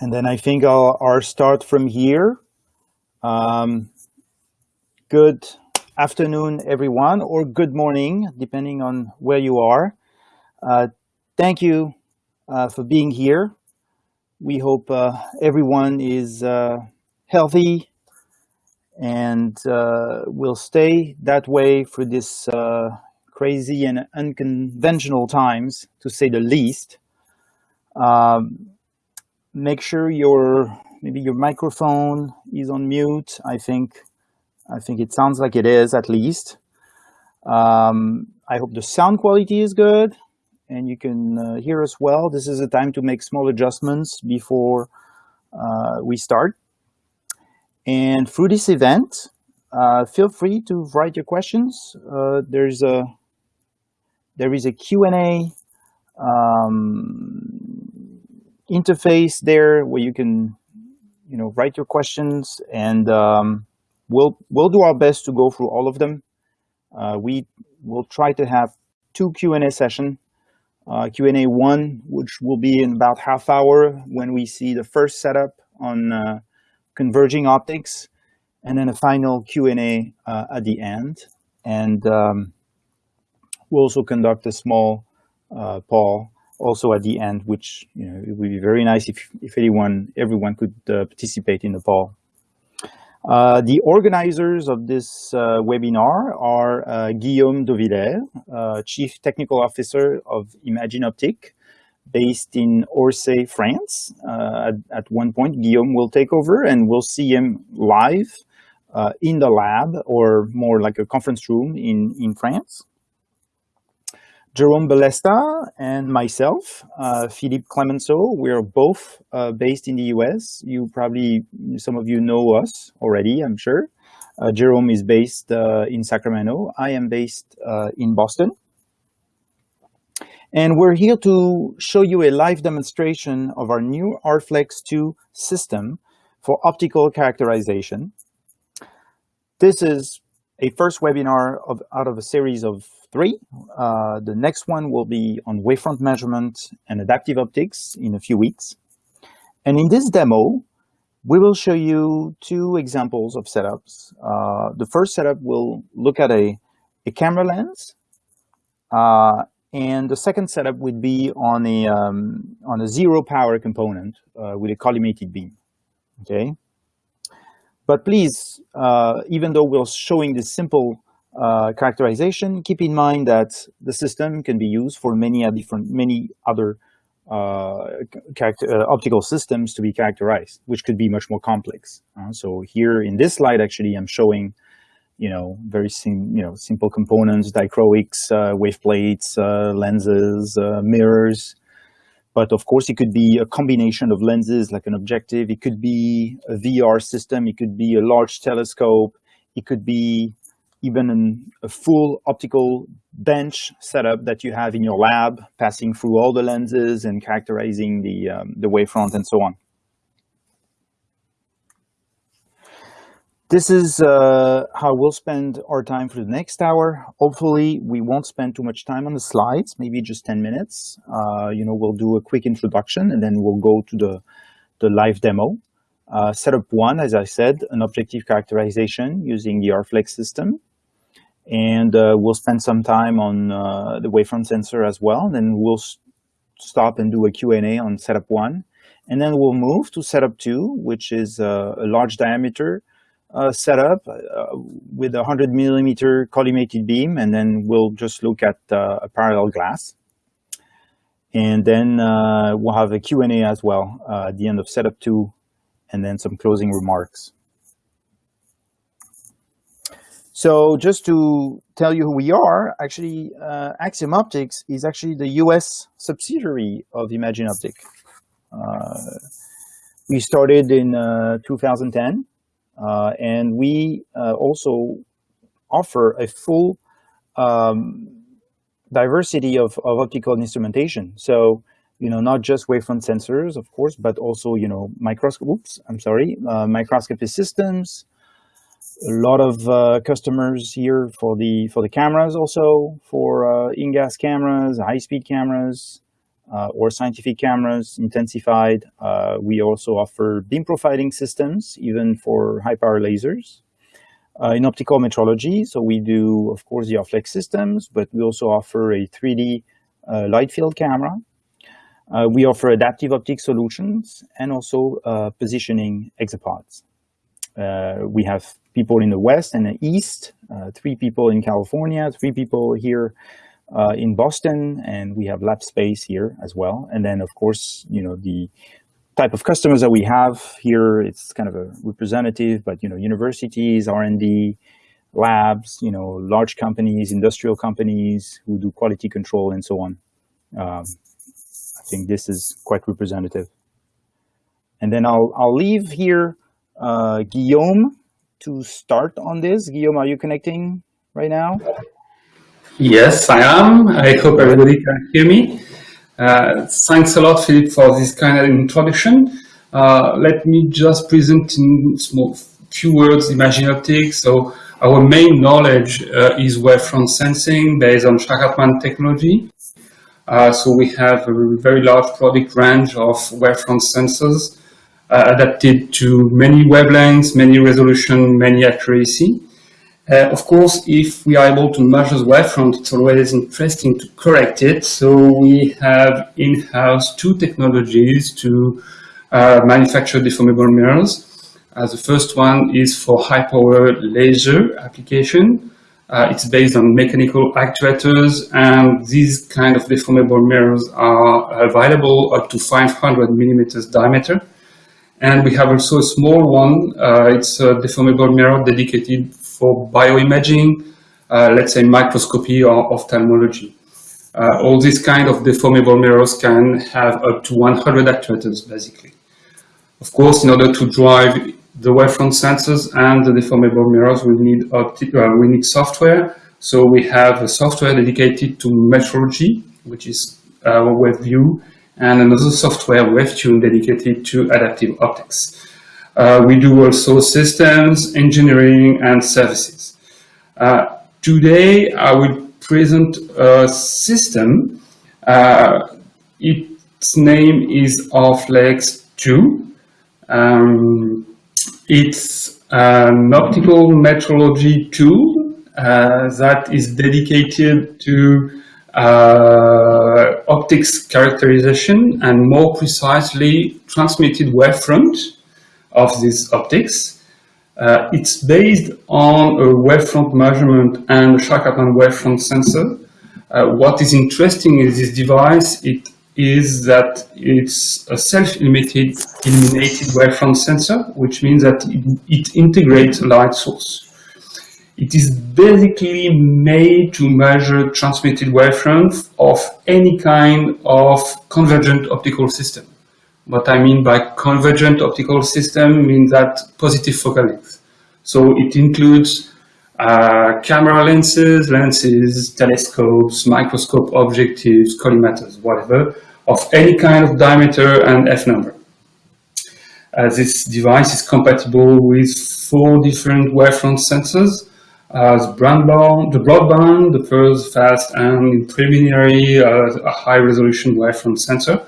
And then I think I'll, I'll start from here. Um, good afternoon, everyone, or good morning, depending on where you are. Uh, thank you uh, for being here. We hope uh, everyone is uh, healthy and uh, will stay that way for this uh, crazy and unconventional times, to say the least. Um, make sure your maybe your microphone is on mute. I think I think it sounds like it is at least. Um, I hope the sound quality is good and you can uh, hear us well. This is a time to make small adjustments before uh, we start. And through this event, uh, feel free to write your questions. Uh, there's a there is a Q&A um, interface there where you can, you know, write your questions and um, we'll, we'll do our best to go through all of them. Uh, we will try to have two Q&A session. Uh, Q&A one, which will be in about half hour when we see the first setup on uh, converging optics, and then a final Q&A uh, at the end. And um, we'll also conduct a small uh, poll also at the end, which you know, it would be very nice if, if anyone, everyone could uh, participate in the poll. Uh, the organizers of this uh, webinar are uh, Guillaume Dovillaire, uh, Chief Technical Officer of Imagine Optic, based in Orsay, France. Uh, at, at, one point, Guillaume will take over and we'll see him live in the lab or more like a conference room in, in France. Jerome Balesta and myself, uh, Philippe Clemenceau, we are both uh, based in the US. You probably, some of you know us already, I'm sure. Uh, Jerome is based uh, in Sacramento. I am based uh, in Boston. And we're here to show you a live demonstration of our new RFlex 2 system for optical characterization. This is a first webinar of, out of a series of three. Uh, the next one will be on wavefront measurement and adaptive optics in a few weeks. And in this demo, we will show you two examples of setups. Uh, the first setup will look at a, a camera lens, uh, and the second setup would be on a um, on a zero power component uh, with a collimated beam. Okay, but please, uh, even though we're showing this simple uh, characterization, keep in mind that the system can be used for many different, many other uh, uh, optical systems to be characterized, which could be much more complex. Uh, so here in this slide, actually, I'm showing, you know, very sim you know simple components, dichroics, uh, wave plates, uh, lenses, mirrors. But of course, it could be a combination of lenses, like an objective. It could be a VR system. It could be a large telescope. It could be even an, a full optical bench setup that you have in your lab, passing through all the lenses and characterizing the, um, the wavefront and so on. This is uh, how we'll spend our time for the next hour. Hopefully, we won't spend too much time on the slides, maybe just 10 minutes. Uh, you know, we'll do a quick introduction and then we'll go to the, the live demo. Uh, setup one, as I said, an objective characterization using the RFlex system and uh, we'll spend some time on uh, the wavefront sensor as well. And then we'll stop and do a Q&A on setup one. And then we'll move to setup two, which is uh, a large diameter uh, setup uh, with a 100 millimeter collimated beam. And then we'll just look at uh, a parallel glass. And then we'll have a Q&A as well at the end of setup two, and then some closing remarks. So just to tell you who we are, actually, uh, Axiom Optics is actually the US subsidiary of Imagine Optic. Uh, we started in uh, 2010, uh, and we uh, also offer a full um, diversity of, of optical instrumentation. So, you know, not just wavefront sensors, of course, but also, you know, microscopes, I'm sorry, uh, microscopy systems, a lot of uh, customers here for the for the cameras also for uh, InGaAs cameras, high-speed cameras, uh, or scientific cameras, intensified. Uh, we also offer beam profiling systems, even for high-power lasers. Uh, in optical metrology, so we do, of course, the RFlex systems, but we also offer a 3D uh, light field camera. we offer adaptive optic solutions and also positioning exapods. we have people in the West and the East, uh, three people in California, three people here uh, in Boston, and we have lab space here as well. And then, of course, you know, the type of customers that we have here, it's kind of a representative, but, you know, universities, R&D, labs, you know, large companies, industrial companies who do quality control and so on. Um, I think this is quite representative. And then I'll, I'll leave here uh, Guillaume to start on this. Guillaume, are you connecting right now? Yes, I am. I hope everybody can hear me. Uh, thanks a lot, Philip, for this kind of introduction. Uh, let me just present in small few words Imagine Optic. So our main knowledge uh, is wavefront sensing based on Shack-Hartmann technology. Uh, so we have a very large product range of wavefront sensors uh, adapted to many wavelengths, many resolution, many accuracy. Uh, of course, if we are able to measure the wavefront, it's always interesting to correct it. So we have in-house two technologies to uh, manufacture deformable mirrors. Uh, the first one is for high-power laser application. Uh, it's based on mechanical actuators, and these kind of deformable mirrors are available up to 500 millimeters diameter. And we have also a small one. Uh, it's a deformable mirror dedicated for bioimaging, uh, let's say microscopy or ophthalmology. Uh, all these kind of deformable mirrors can have up to 100 actuators, basically. Of course, in order to drive the wavefront sensors and the deformable mirrors, we need, uh, we need software. So we have a software dedicated to metrology, which is uh, WaveView, and another software WaveTune dedicated to adaptive optics. Uh, we do also systems, engineering, and services. Uh, today, I will present a system. Uh, its name is RFlex 2. Um, it's an optical metrology tool uh, that is dedicated to uh, optics characterization and more precisely transmitted wavefront of these optics. Uh, it's based on a wavefront measurement and a Shack-Hartmann wavefront sensor. Uh, what is interesting in this device it is that it's a self-illuminated wavefront sensor, which means that it, it integrates a light source. It is basically made to measure transmitted wavefront of any kind of convergent optical system. What I mean by convergent optical system means that positive focal length. So it includes uh, camera lenses, lenses, telescopes, microscope objectives, collimators, whatever, of any kind of diameter and F number. Uh, this device is compatible with four different wavefront sensors, as broadband, the broadband, the first fast and preliminary uh, a high resolution wavefront sensor.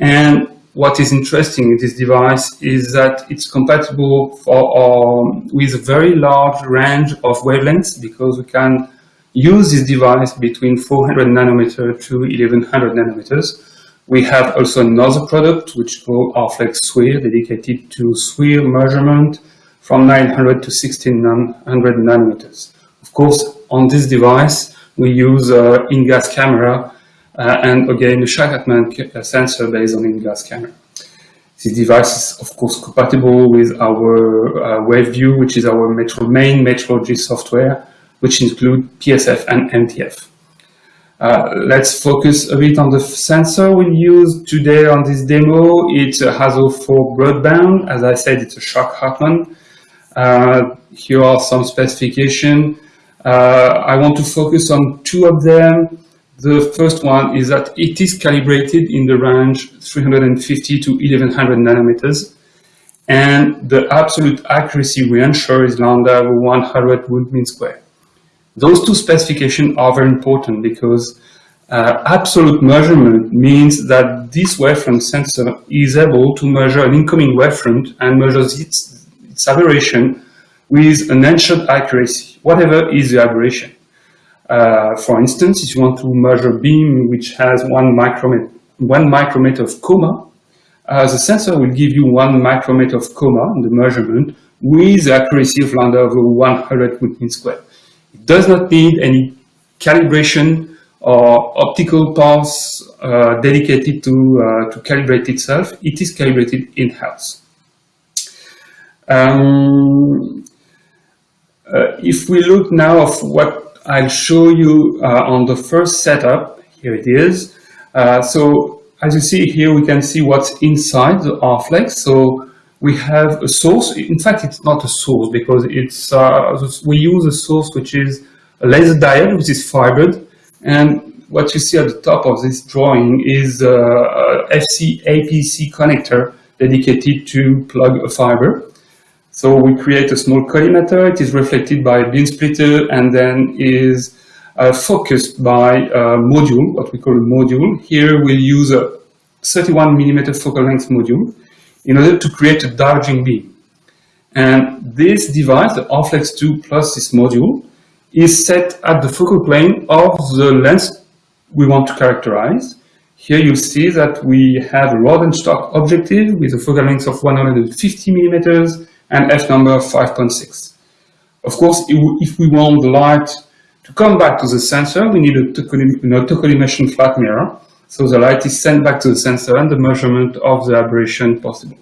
And what is interesting in this device is that it's compatible for, um, with a very large range of wavelengths because we can use this device between 400 nanometer to 1100 nanometers. We have also another product which called RFlex SWIR dedicated to SWIR measurement from 900 to 1600 nanometers. Of course, on this device, we use an InGaAs camera uh, and again, the Shack-Hartmann uh, sensor based on InGaAs camera. This device is, of course, compatible with our uh, WaveView, which is our metro main metrology software, which include PSF and MTF. Uh, let's focus a bit on the sensor we use today on this demo. It's a HASO 4 broadband. As I said, it's a Shack-Hartmann. Uh, here are some specifications. Uh, I want to focus on two of them. The first one is that it is calibrated in the range 350 to 1100 nanometers. and the absolute accuracy we ensure is lambda over 100 root mean square. Those two specifications are very important because uh, absolute measurement means that this wavefront sensor is able to measure an incoming wavefront and measures its, its aberration with an ensured accuracy, whatever is the aberration. Uh, for instance, if you want to measure beam which has one micrometer, one micrometer of coma, uh, the sensor will give you one micrometer of coma in the measurement with accuracy of lambda over 100 root mean square. It does not need any calibration or optical paths uh, dedicated to, uh, to calibrate itself. It is calibrated in-house. Um, uh, if we look now of what I'll show you uh, on the first setup, here it is. Uh, so as you see here, we can see what's inside the RFlex. So we have a source. In fact, it's not a source because it's uh, we use a source which is a laser diode which is fibered and what you see at the top of this drawing is a, FC APC connector dedicated to plug a fiber. So we create a small collimator, it is reflected by a beam splitter and then is uh, focused by a module, what we call a module. Here we'll use a 31 millimeter focal length module in order to create a diverging beam. And this device, the RFlex 2 plus this module, is set at the focal plane of the lens we want to characterize. Here you see that we have a Rodenstock objective with a focal length of 150 millimeters and f number 5.6. Of course, if we want the light to come back to the sensor, we need a machine flat mirror. So the light is sent back to the sensor and the measurement of the aberration possible.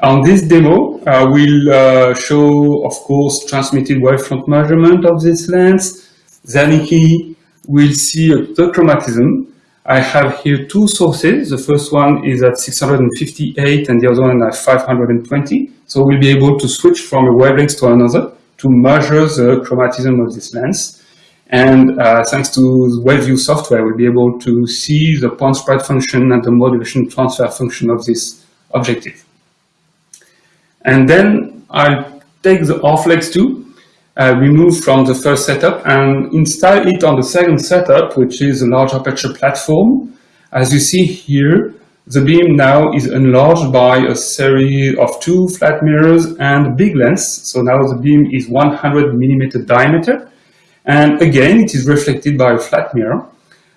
On this demo, uh, we'll uh, show, of course, transmitted wavefront measurement of this lens. Then we will see a chromatism. I have here two sources. The first one is at 658 and the other one at 520. So we'll be able to switch from a wavelength to another to measure the chromatism of this lens. And uh, thanks to the WaveView software, we'll be able to see the point spread function and the modulation transfer function of this objective. And then I'll take the RFlex 2, uh, remove from the first setup and install it on the second setup, which is a large aperture platform. As you see here, the beam now is enlarged by a series of two flat mirrors and big lens. So now the beam is 100 millimeter diameter. And again, it is reflected by a flat mirror.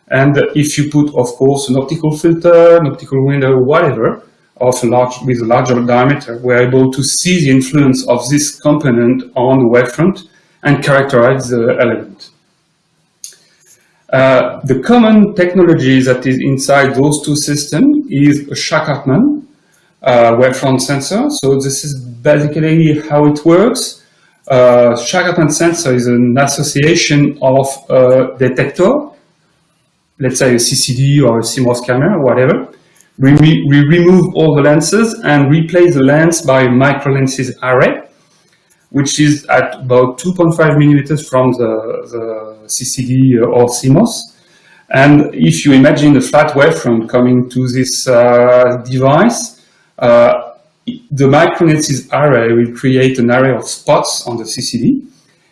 And if you put, of course, an optical filter, an optical window, whatever, of large, with a larger diameter, we're able to see the influence of this component on the wavefront and characterize the element. Uh, the common technology that is inside those two systems is a Shack-Hartmann uh, wavefront sensor. So this is basically how it works. Uh, Shack-Hartmann sensor is an association of a detector, let's say a CCD or a CMOS camera, whatever, we, remove all the lenses and replace the lens by micro lenses array, which is at about 2.5 millimeters from the, the CCD or CMOS. And if you imagine a flat wavefront coming to this uh, device, uh, the microlenses array will create an array of spots on the CCD.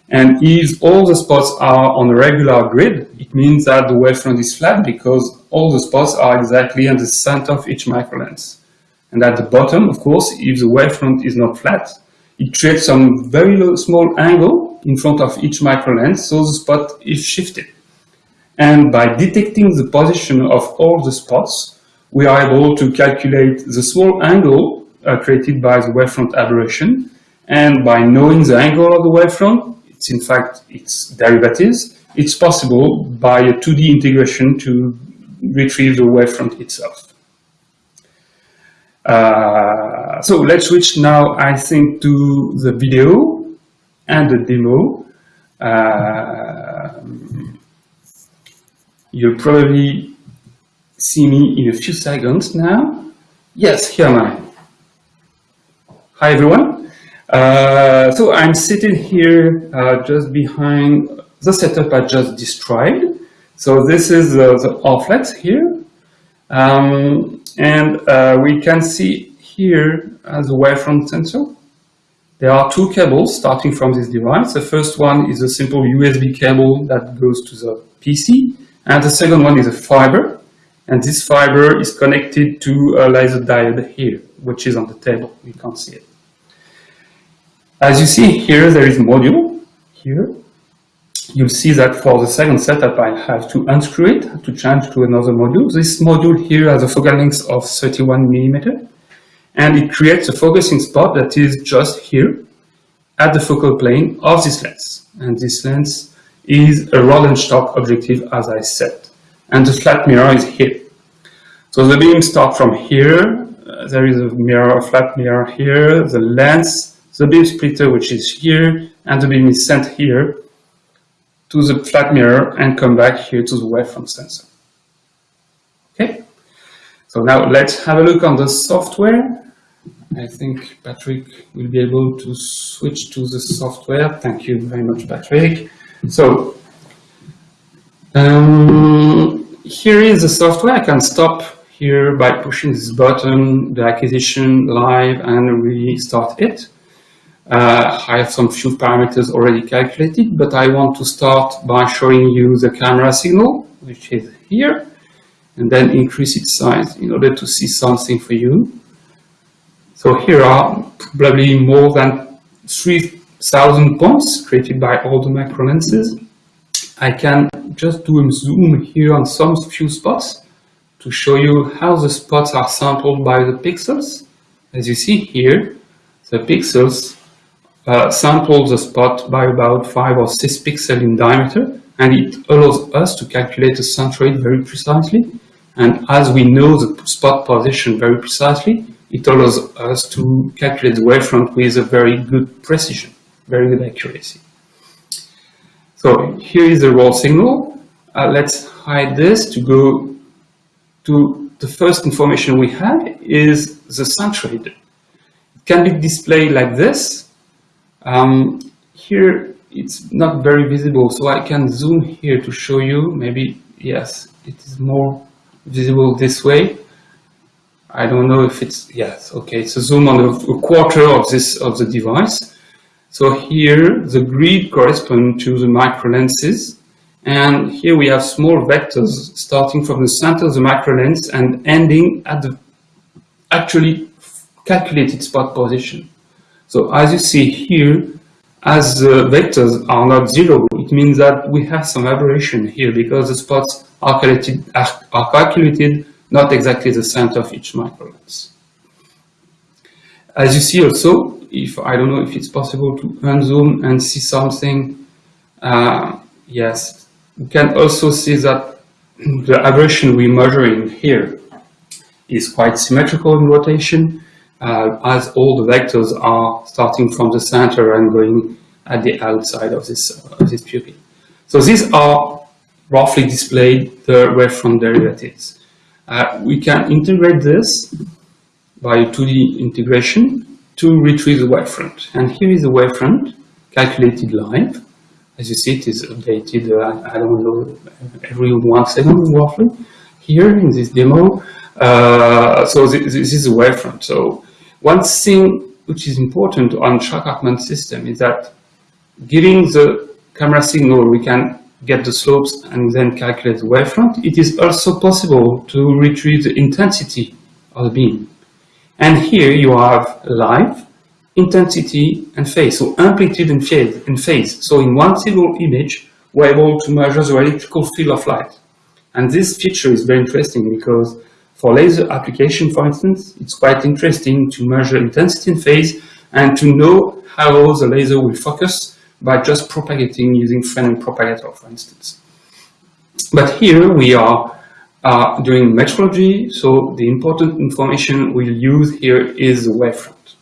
And if all the spots are on a regular grid, it means that the wavefront is flat because all the spots are exactly in the center of each microlens. And at the bottom, of course, if the wavefront is not flat, it creates some very low, small angle in front of each microlens, so the spot is shifted. And by detecting the position of all the spots, we are able to calculate the small angle uh, created by the wavefront aberration. And by knowing the angle of the wavefront, it's in fact its derivatives, it's possible by a 2D integration to retrieve the wavefront itself. Uh, so let's switch now, I think, to the video and the demo. Uh, you'll probably see me in a few seconds now. Yes, here I am I. Hi, everyone. Uh, so I'm sitting here uh, just behind the setup I just described. So this is uh, the RFlex here. Um, and uh, we can see here as a wavefront sensor. There are two cables starting from this device. The first one is a simple USB cable that goes to the PC, and the second one is a fiber. And this fiber is connected to a laser diode here, which is on the table. You can't see it. As you see here, there is module here. You'll see that for the second setup, I have to unscrew it to change to another module. This module here has a focal length of 31 millimeter, and it creates a focusing spot that is just here at the focal plane of this lens. And this lens is a Roland objective, as I said. And the flat mirror is here. So the beam starts from here. Uh, there is a mirror, a flat mirror here, the lens, the beam splitter, which is here, and the beam is sent here to the flat mirror and come back here to the wavefront sensor. Okay, so now let's have a look on the software. I think Patrick will be able to switch to the software. Thank you very much, Patrick. So um, here is the software. I can stop here by pushing this button, the acquisition live, and restart it. Uh, I have some few parameters already calculated, but I want to start by showing you the camera signal, which is here, and then increase its size in order to see something for you. So here are probably more than 3,000 points created by all the macro lenses. I can just do a zoom here on some few spots to show you how the spots are sampled by the pixels. As you see here, the pixels uh, sample the spot by about 5 or 6 pixels in diameter and it allows us to calculate the centroid very precisely and as we know the spot position very precisely it allows us to calculate the wavefront with a very good precision, very good accuracy. So here is the raw signal. Uh, let's hide this to go to the first information we have is the centroid. It can be displayed like this um, here it's not very visible, so I can zoom here to show you. Maybe, yes, it is more visible this way. I don't know if it's, yes, okay, it's a zoom on a, quarter of this, of the device. So here the grid corresponds to the micro lenses. And here we have small vectors starting from the center of the micro lens and ending at the actually calculated spot position. So as you see here, as the vectors are not zero, it means that we have some aberration here because the spots are calculated, are calculated not exactly the center of each microlens. As you see also, if I don't know if it's possible to unzoom and see something, uh, yes, you can also see that the aberration we're measuring here is quite symmetrical in rotation uh, as all the vectors are starting from the center and going at the outside of this, this pupil. So these are roughly displayed the wavefront derivatives. Uh, we can integrate this by 2D integration to retrieve the wavefront. And here is the wavefront calculated live. As you see, it is updated, uh, I don't know, every one second roughly here in this demo. Uh, so this, this is the wavefront. So one thing which is important on Shack-Hartmann system is that giving the camera signal, we can get the slopes and then calculate the wavefront. It is also possible to retrieve the intensity of the beam. And here you have live, intensity, and phase. So amplitude and phase. And phase. So in one single image, we're able to measure the electrical field of light. And this feature is very interesting because for laser application, for instance, it's quite interesting to measure intensity and phase and to know how the laser will focus by just propagating using Fresnel propagator, for instance. But here we are uh, doing metrology, so the important information we'll use here is the wavefront.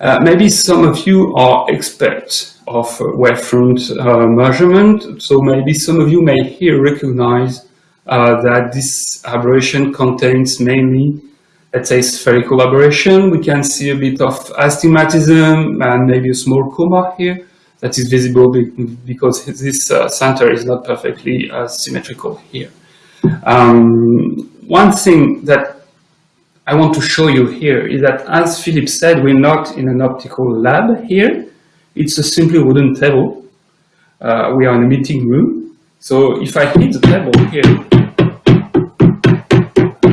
Uh, maybe some of you are experts of wavefront uh, measurement, so maybe some of you may here recognize that this aberration contains mainly, let's say, spherical aberration. We can see a bit of astigmatism and maybe a small coma here that is visible because this uh, center is not perfectly uh, symmetrical here. Um, one thing that I want to show you here is that, as Philip said, we're not in an optical lab here. It's a simply wooden table. Uh, we are in a meeting room. So if I hit the table here,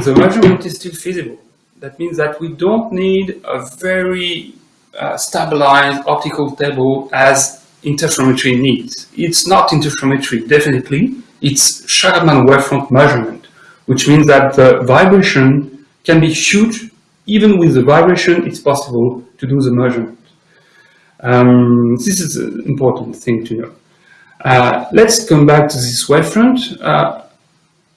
the measurement is still feasible. That means that we don't need a very uh, stabilized optical table as interferometry needs. It's not interferometry, definitely. It's Shack-Hartmann wavefront measurement, which means that the vibration can be huge. Even with the vibration, it's possible to do the measurement. Um, this is an important thing to know. Uh, let's come back to this wavefront. Uh,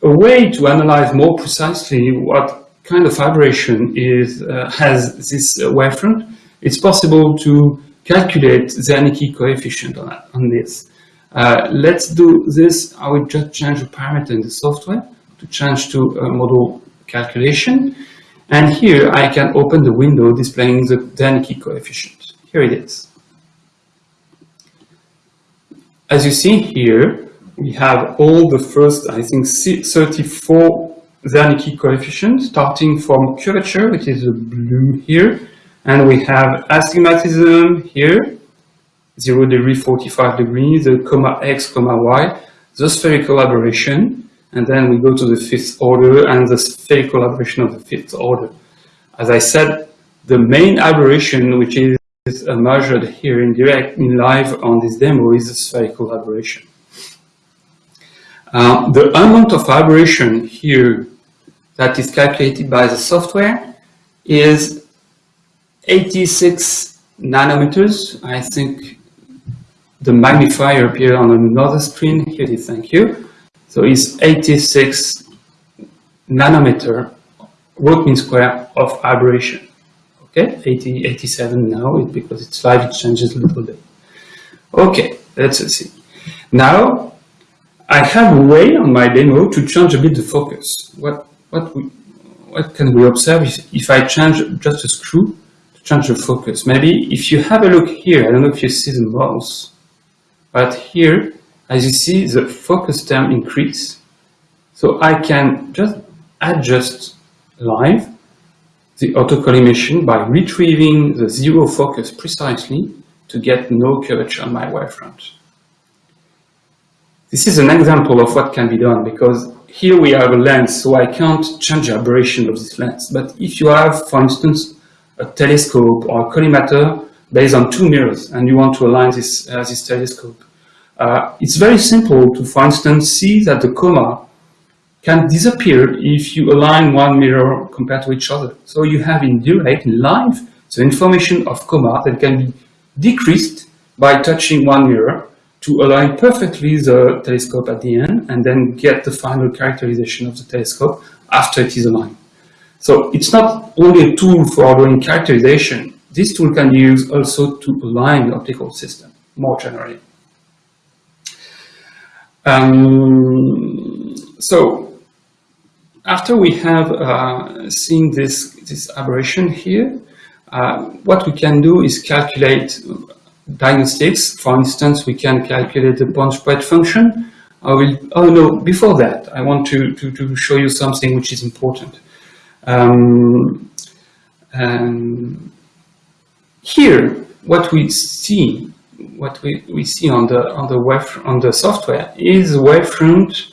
a way to analyze more precisely what kind of vibration is, uh, has this wavefront, it's possible to calculate the Zernike coefficient on, on this. Uh, let's do this. I will just change the parameter in the software to change to a model calculation. And here I can open the window displaying the Zernike coefficient. Here it is. As you see here, we have all the first, I think, 34 Zernike coefficients, starting from curvature, which is the blue here, and we have astigmatism here, 0 degree, 45 degrees, the coma x, coma y, the spherical aberration, and then we go to the fifth order and the spherical aberration of the fifth order. As I said, the main aberration, which is measured here in direct, in live on this demo, is the spherical aberration. Uh, the amount of aberration here that is calculated by the software is 86 nanometers. I think the magnifier appeared on another screen. Here it is, thank you. So it's 86 nanometer root mean square of aberration. Okay, 80, 87 now because it's live, it changes a little bit. Okay, let's see. Now, I have a way on my demo to change a bit the focus. What, what, we, what can we observe if, I change just a screw to change the focus? Maybe if you have a look here, I don't know if you see the mouse, but here, as you see, the focus term increase. So I can just adjust live the autocollimation by retrieving the zero focus precisely to get no curvature on my wavefront. This is an example of what can be done because here we have a lens, so I can't change the aberration of this lens. But if you have, for instance, a telescope or a collimator based on two mirrors and you want to align this, uh, this telescope, uh, it's very simple to, for instance, see that the coma can disappear if you align one mirror compared to each other. So you have in direct, in live, the information of coma that can be decreased by touching one mirror to align perfectly the telescope at the end and then get the final characterization of the telescope after it is aligned. So it's not only a tool for doing characterization, this tool can be used also to align the optical system more generally. Um, so after we have uh, seen this, this aberration here, uh, what we can do is calculate diagnostics. For instance, we can calculate the point spread function. I will, oh no, before that, I want to, to, to show you something which is important. Um, um, here, what we see, what we, we see on the on the web on the software is the wavefront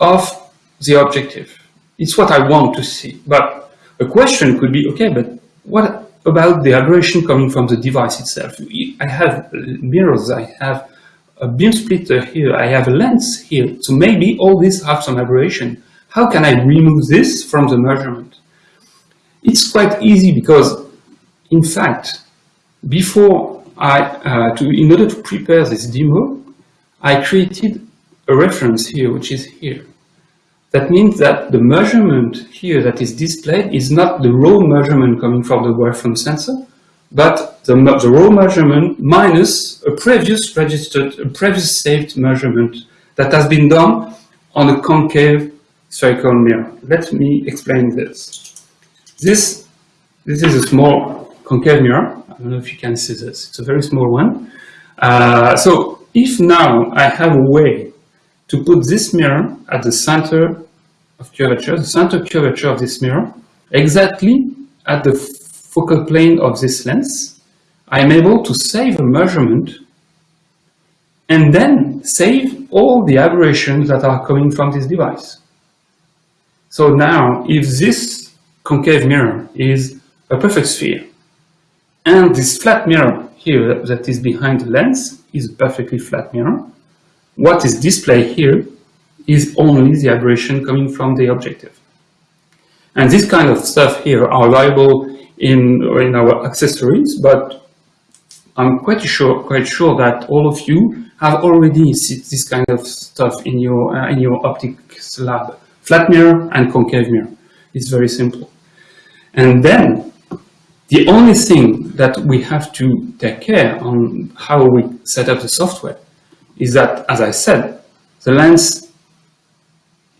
of the objective. It's what I want to see. But a question could be, okay, but what about the aberration coming from the device itself. I have mirrors, I have a beam splitter here, I have a lens here. So maybe all these have some aberration. How can I remove this from the measurement? It's quite easy because, in fact, before I, uh, to, in order to prepare this demo, I created a reference here, which is here. That means that the measurement here that is displayed is not the raw measurement coming from the wavefront sensor, but the, the, raw measurement minus a previous registered, a previous saved measurement that has been done on a concave spherical mirror. Let me explain this. This, this is a small concave mirror. I don't know if you can see this. It's a very small one. Uh, so if now I have a way to put this mirror at the center of curvature, the center curvature of this mirror, exactly at the focal plane of this lens, I'm able to save a measurement and then save all the aberrations that are coming from this device. So now, if this concave mirror is a perfect sphere, and this flat mirror here that is behind the lens is a perfectly flat mirror, what is displayed here is only the aberration coming from the objective. And this kind of stuff here are available in, in our accessories, but I'm quite sure, quite sure that all of you have already seen this kind of stuff in your, uh, in your optics lab. Flat mirror and concave mirror. It's very simple. And then the only thing that we have to take care on how we set up the software is that, as I said, the lens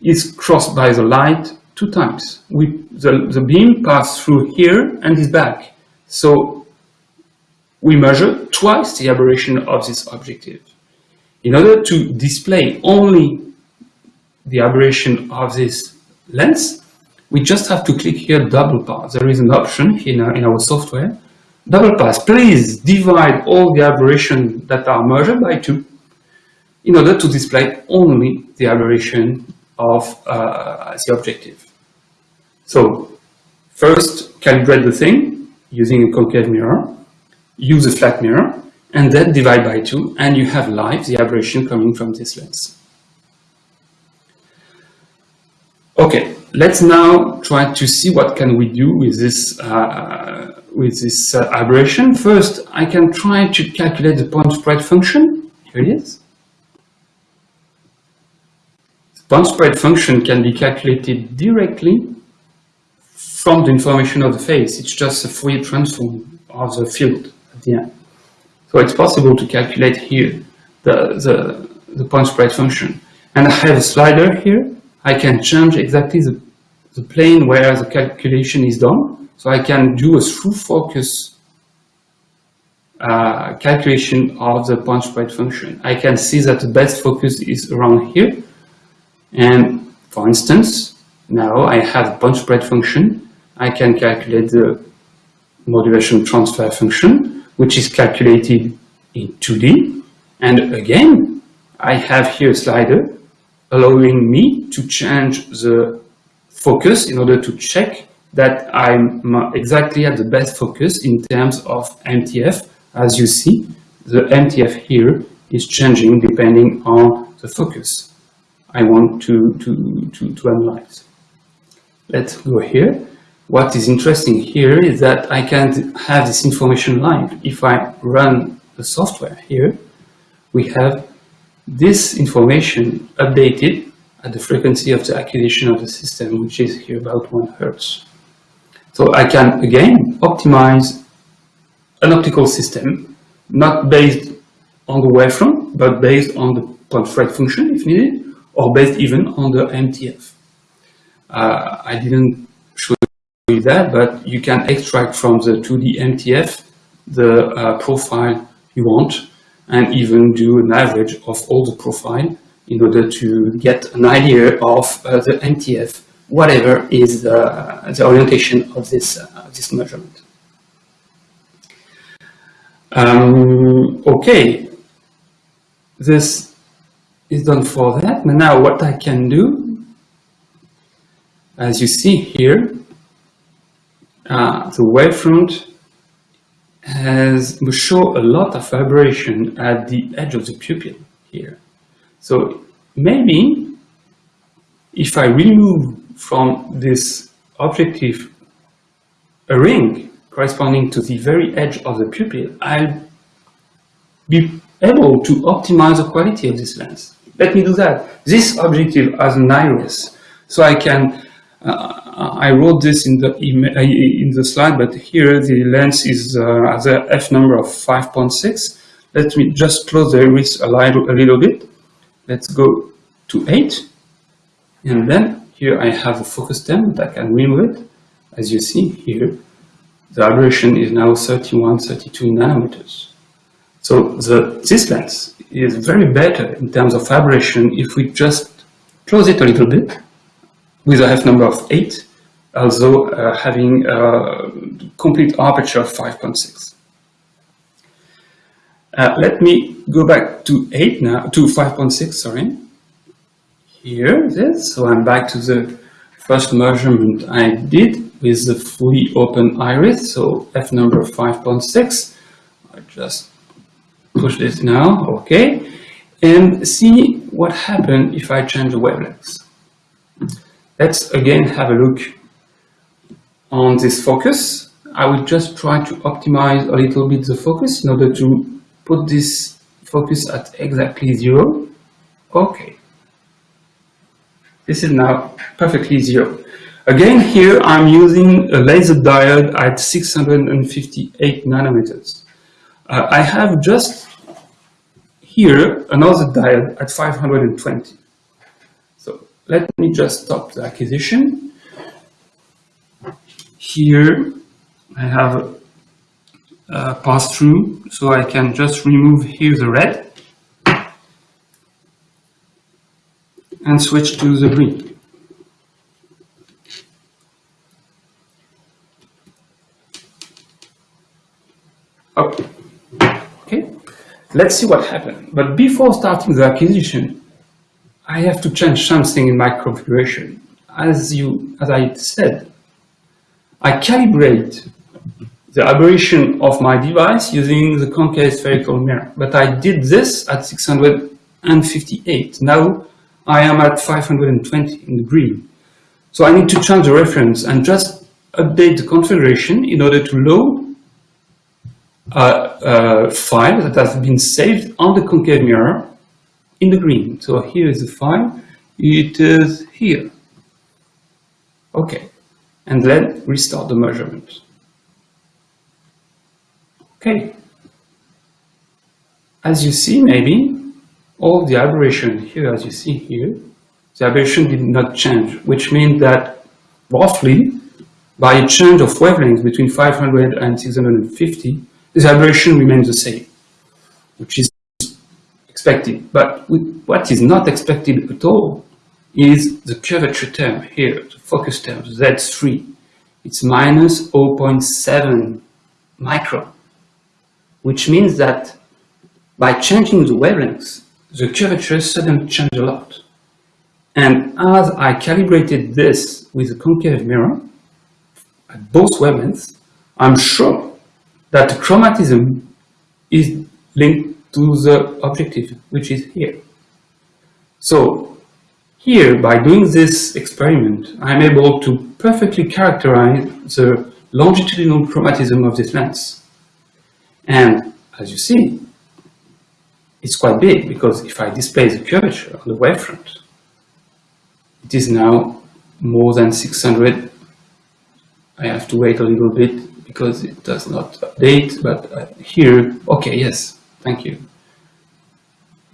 is crossed by the light two times. We, the, the beam passes through here and is back. So we measure twice the aberration of this objective. In order to display only the aberration of this lens, we just have to click here double pass. There is an option in our, in our software. Double pass, please divide all the aberration that are measured by two in order to display only the aberration of uh, the objective. So first calibrate the thing using a concave mirror, use a flat mirror, and then divide by two, and you have live the aberration coming from this lens. Okay, let's now try to see what can we do with this uh, with this uh, aberration. First, I can try to calculate the point spread function. Here it is. Point spread function can be calculated directly from the information of the phase. It's just a Fourier transform of the field at the end. So it's possible to calculate here the, the, the point spread function. And I have a slider here. I can change exactly the the plane where the calculation is done. So I can do a through focus uh, calculation of the point spread function. I can see that the best focus is around here. And for instance, now I have point spread function. I can calculate the modulation transfer function, which is calculated in 2D. And again, I have here a slider allowing me to change the focus in order to check that I'm exactly at the best focus in terms of MTF. As you see, the MTF here is changing depending on the focus I want to, to, to, to analyze. Let's go here. What is interesting here is that I can have this information live. If I run the software here, we have this information updated at the frequency of the activation of the system, which is here about 1 hertz. So I can, again, optimize an optical system, not based on the wavefront, but based on the point function, if needed, or based even on the MTF. Uh, I didn't show you that, but you can extract from the 2D MTF the uh, profile you want, and even do an average of all the profile in order to get an idea of uh, the MTF, whatever is the, the orientation of this, uh, this measurement. Um, okay, this is done for that. But now what I can do, as you see here, uh, the wavefront has show a lot of vibration at the edge of the pupil here. So maybe if I remove from this objective a ring corresponding to the very edge of the pupil, I'll be able to optimize the quality of this lens. Let me do that. This objective has an iris, so I can, uh, I wrote this in the, uh, in the slide, but here the lens is uh, the f number of 5.6. Let me just close the iris a little, a little bit. Let's go to 8. And then here I have a focus stem that I can remove it. As you see here, the aberration is now 31, 32 nanometers. So the, this lens is very better in terms of aberration if we just close it a little bit with a f number of 8 although uh, having a complete aperture of 5.6. Uh, let me go back to 8 now, to 5.6, sorry. Here it is. So I'm back to the first measurement I did with the fully open iris, so f number 5.6. I just push this now, okay. And see what happened if I change the wavelengths. Let's again have a look on this focus. I will just try to optimize a little bit the focus in order to put this focus at exactly zero. Okay. This is now perfectly zero. Again, here I'm using a laser diode at 658 nanometers. Uh, I have just here another diode at 520. So let me just stop the acquisition. Here I have a pass through so I can just remove here the red and switch to the green. Okay, let's see what happened. But before starting the acquisition, I have to change something in my configuration. As you, as I said, I calibrate the aberration of my device using the concave spherical mirror. But I did this at 658. Now I am at 520 in the green. So I need to change the reference and just update the configuration in order to load a, a file that has been saved on the concave mirror in the green. So here is the file. It is here. Okay. And then restart the measurement. Okay. As you see, maybe, all the aberration here, as you see here, the aberration did not change, which means that roughly, by a change of wavelengths between 500 and 650, this aberration remains the same, which is expected. But what is not expected at all is the curvature term here, the focus term, Z3. It's minus 0.7 micron which means that by changing the wavelengths, the curvature suddenly changed a lot. And as I calibrated this with a concave mirror at both wavelengths, I'm sure that chromatism is linked to the objective, which is here. So here, by doing this experiment, I'm able to perfectly characterize the longitudinal chromatism of this lens. And as you see, it's quite big because if I display the curvature on the wavefront, it is now more than 600. I have to wait a little bit because it does not update, but here, okay, yes, thank you.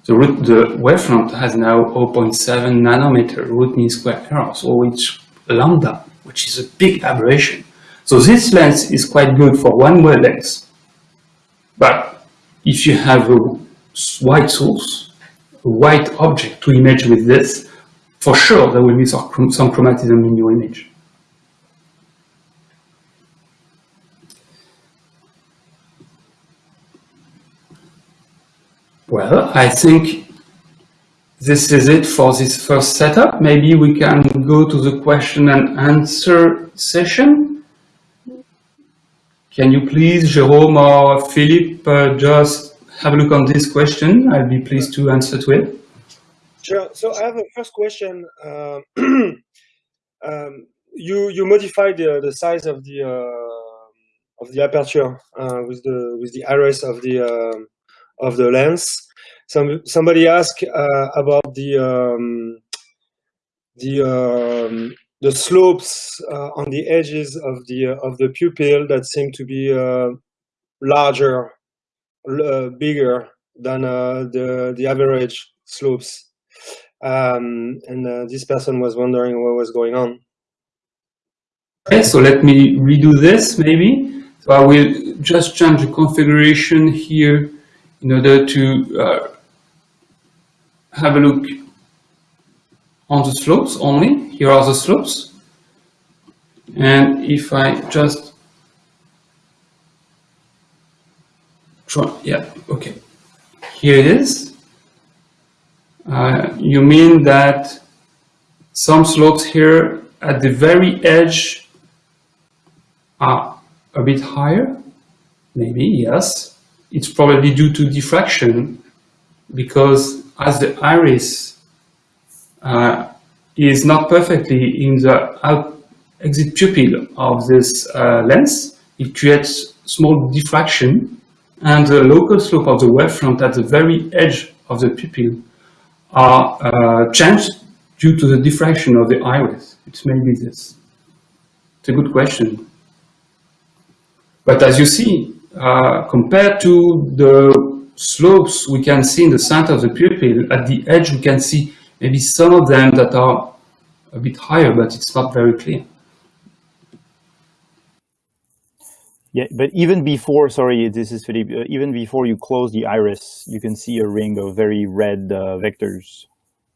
The, root, the wavefront has now 0.7 nanometer root mean square error, so it's lambda, which is a big aberration. So this lens is quite good for one wavelength but if you have a white source, a white object to image with this, for sure there will be some, some chromatism in your image. Well, I think this is it for this first setup. Maybe we can go to the question and answer session. Can you please, Jerome or Philippe, uh, just have a look on this question? I'll be pleased to answer to it. Sure. So I have a first question. Uh, um, you you modified the, the size of the uh, of the aperture uh, with the with the iris of the um, of the lens. Some somebody asked uh, about the um, the um, the slopes uh, on the edges of the uh, of the pupil that seem to be uh, larger, uh, bigger than uh, the the average slopes. Um, and this person was wondering what was going on. Okay, so let me redo this maybe. So I will just change the configuration here in order to have a look on the slopes only. Here are the slopes. And if I just try, yeah, okay. Here it is. Uh, you mean that some slopes here at the very edge are a bit higher? Maybe, yes. It's probably due to diffraction because as the iris uh, is not perfectly in the exit pupil of this uh, lens, it creates small diffraction and the local slope of the wavefront at the very edge of the pupil are uh, changed due to the diffraction of the iris. It's maybe this. It's a good question. But as you see, uh, compared to the slopes we can see in the center of the pupil, at the edge we can see maybe some of them that are a bit higher, but it's not very clear. Yeah, but even before, sorry, this is Philippe, uh, even before you close the iris, you can see a ring of very red uh, vectors.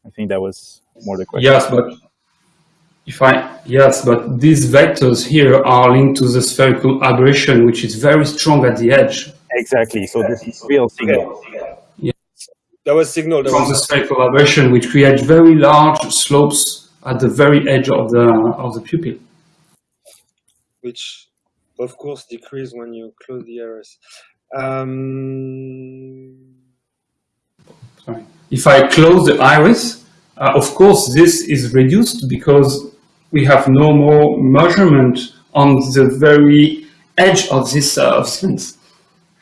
I think that was more the question. Yes, but if I, yes, but these vectors here are linked to the spherical aberration, which is very strong at the edge. Exactly, so this is real signal. Yeah. That was signal. That From was the spherical aberration, which creates very large slopes at the very edge of the of the pupil. which of course decrease when you close the iris. Um, Sorry. If I close the iris, uh, of course this is reduced because we have no more measurement on the very edge of this uh, of this lens.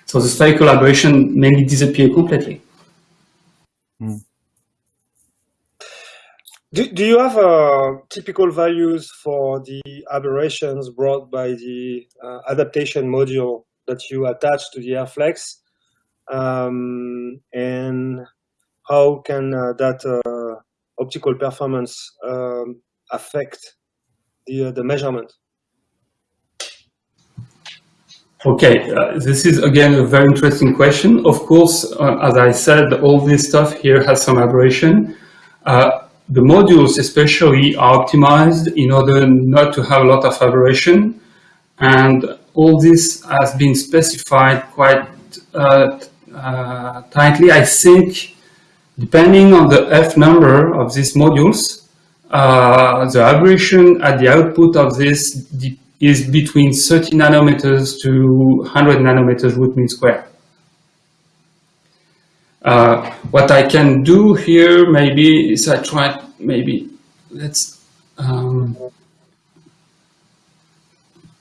So the spherical aberration mainly disappear completely. do, do you have uh, typical values for the aberrations brought by the uh, adaptation module that you attach to the RFlex? Um, and how can uh, that uh, optical performance um, affect the, uh, the measurement? Okay, uh, this is again a very interesting question. Of course, uh, as I said, all this stuff here has some aberration. Uh, the modules especially are optimized in order not to have a lot of aberration. And all this has been specified quite uh, uh, tightly. I think depending on the F number of these modules, uh, the aberration at the output of this is between 30 nanometers to 100 nanometers root mean square. Uh, what I can do here maybe is I try maybe let's um,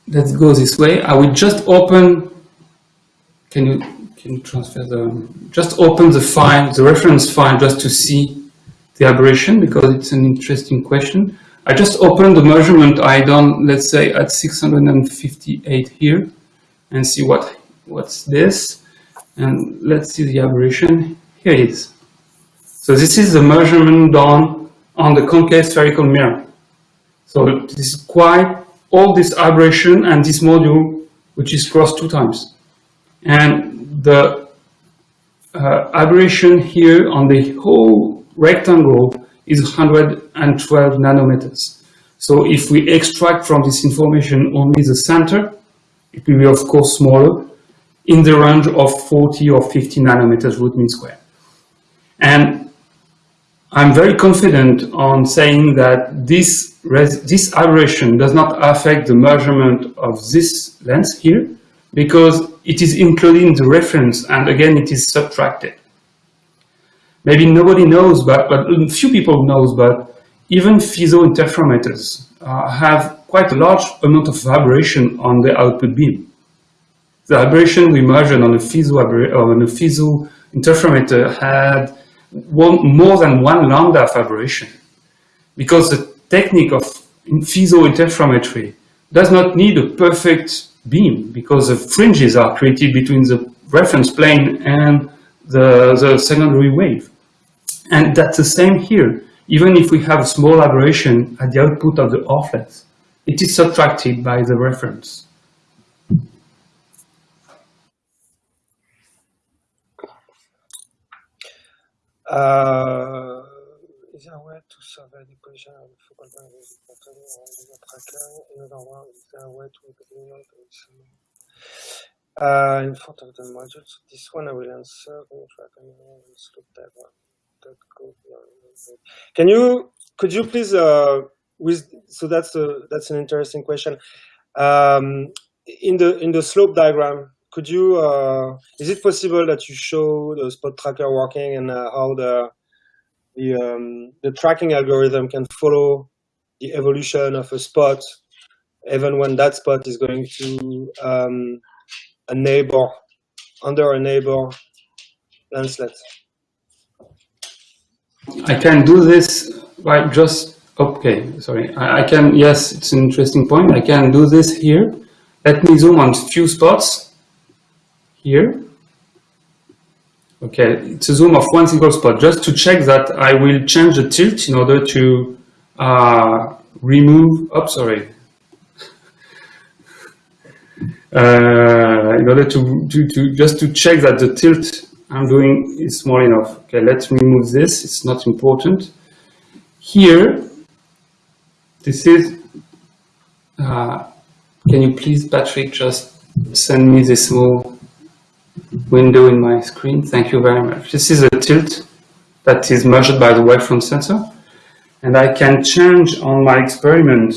let's go this way. I will just open. Can you can you transfer the just open the file the reference file just to see the aberration because it's an interesting question. I just opened the measurement I done, let's say at 658 here and see what what's this. And let's see the aberration. Here it is. So this is the measurement done on the concave spherical mirror. So this is quite all this aberration and this module, which is crossed two times. And the uh, aberration here on the whole rectangle is 112 nanometers. So if we extract from this information only the center, it will be of course smaller, in the range of 40 or 50 nanometers root mean square. And I'm very confident on saying that this, this aberration does not affect the measurement of this lens here, because it is included in the reference, and again, it is subtracted maybe nobody knows, but, but few people knows, but even Fizeau interferometers uh, have quite a large amount of aberration on the output beam. The aberration we measured on a Fizeau, on a interferometer had one, more than one lambda of aberration because the technique of Fizeau interferometry does not need a perfect beam because the fringes are created between the reference plane and the, the secondary wave. And that's the same here. Even if we have a small aberration at the output of the offlet, it is subtracted by the reference. Uh, is there a way to survey the of focal point of the tracker? One, is there a way to uh, in front of the modules? This one I will answer. Slope diagram. Can you, could you please, uh, with, so that's a, that's an interesting question. Um, in the in the slope diagram, could you, uh, is it possible that you show the spot tracker working and uh, how the the um, the tracking algorithm can follow the evolution of a spot, even when that spot is going to um, a neighbor under a neighbor lenslet? I can do this by just, okay, sorry. I, I, can, yes, it's an interesting point. I can do this here. Let me zoom on a few spots here. Okay, it's a zoom of one single spot, just to check that I will change the tilt in order to uh, remove, oh, sorry. uh, in order to, to, to, just to check that the tilt I'm doing is small enough. Okay, let's remove this, it's not important. Here, this is, uh, can you please, Patrick, just send me this small window in my screen? Thank you very much. This is a tilt that is measured by the wavefront sensor. And I can change on my experiment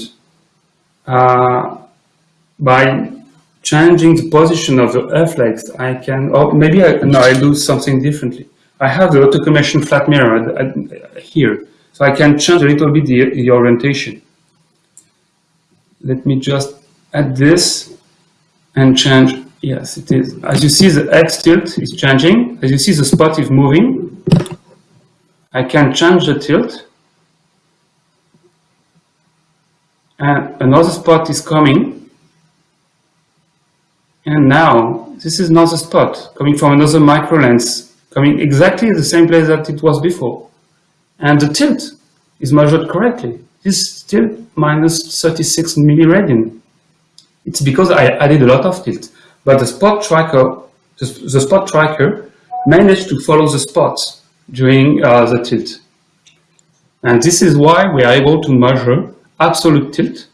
uh, by changing the position of the RFlex, I can, or maybe I, no, I do something differently. I have the auto flat mirror here, so I can change a little bit the, the orientation. Let me just add this and change, yes, it is. As you see, the X tilt is changing. As you see, the spot is moving. I can change the tilt. And another spot is coming and now, this is another spot coming from another micro lens, coming exactly the same place that it was before. And the tilt is measured correctly. This tilt minus 36 milliradian. It's because I added a lot of tilt. But the spot tracker, the, the spot tracker managed to follow the spots during uh, the tilt. And this is why we are able to measure absolute tilt,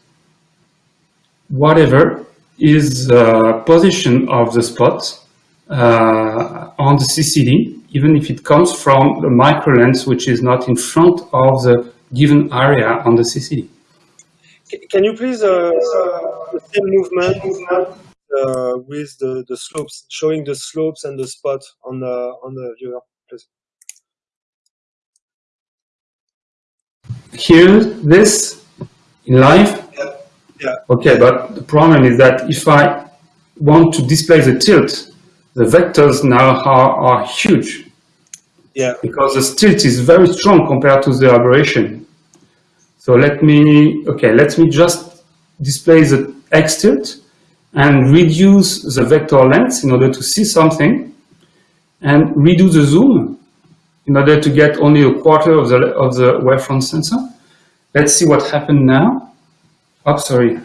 whatever is the position of the spot uh, on the CCD, even if it comes from the micro lens, which is not in front of the given area on the CCD. Can you please uh, the same movement uh, with the, the slopes, showing the slopes and the spot on the on the viewer, please? Here, this in live yeah. Okay, but the problem is that if I want to display the tilt, the vectors now are, are huge. Yeah. Because the tilt is very strong compared to the aberration. So let me, okay, let me just display the X tilt and reduce the vector length in order to see something and redo the zoom in order to get only a quarter of the, of the wavefront sensor. Let's see what happened now. Oh, sorry.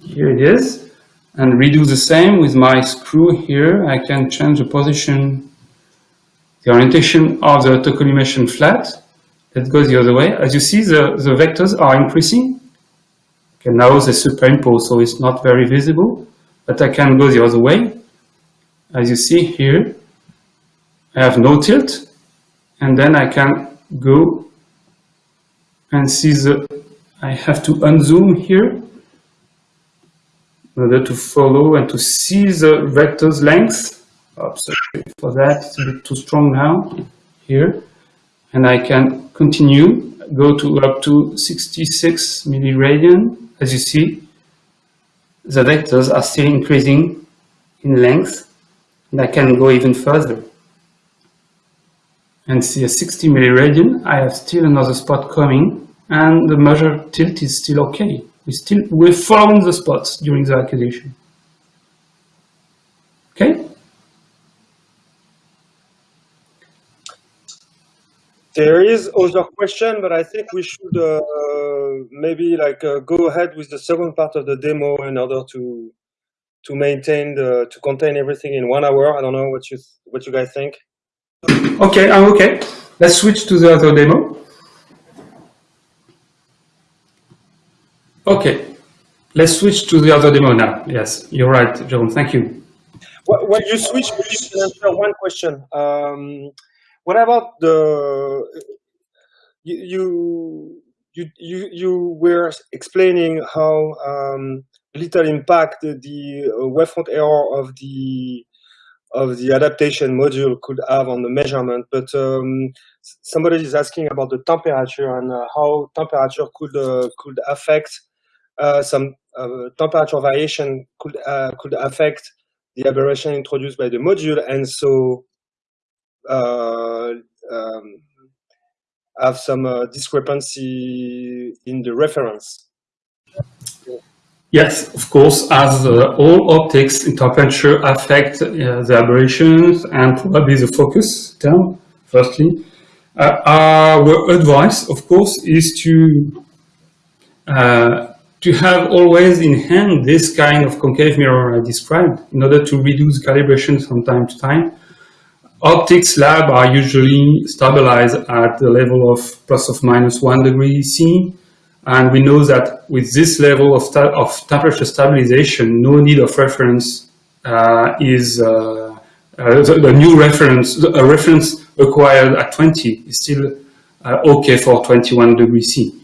Here it is. And redo the same with my screw here. I can change the position, the orientation of the autocollimation flat. Let's go the other way. As you see, the, the vectors are increasing. Okay, now they superimpose, so it's not very visible. But I can go the other way. As you see here, I have no tilt. And then I can go and see the, I have to unzoom here in order to follow and to see the vector's length. Oh, sorry for that, it's a bit too strong now, here. And I can continue, go to up to 66 milliradian. As you see, the vectors are still increasing in length, and I can go even further and see a 60 milliradian, I have still another spot coming and the measure tilt is still okay. We still, we're following the spots during the acquisition. Okay? There is other question, but I think we should uh, maybe like uh, go ahead with the second part of the demo in order to to maintain the to contain everything in one hour. I don't know what you what you guys think. Okay, I'm okay. Let's switch to the other demo. Okay, let's switch to the other demo now. Yes, you're right, John. Thank you. Well, when you switch, can answer one question. Um, what about the you you you you were explaining how um, little impact the wavefront error of the of the adaptation module could have on the measurement, but um, somebody is asking about the temperature and uh, how temperature could uh, could affect uh, some uh, temperature variation could uh, could affect the aberration introduced by the module, and so uh, um, have some discrepancy in the reference. Yes, of course, as uh, all optics in temperature affect uh, the aberrations and probably the focus term, firstly. Uh, our advice, of course, is to uh, to have always in hand this kind of concave mirror I described in order to reduce calibration from time to time. Optics lab are usually stabilized at the level of plus or minus one degree C and we know that with this level of, of temperature stabilization, no need of reference uh, is uh, uh, the, the, new reference, a reference acquired at 20 is still uh, okay for 21 degrees C.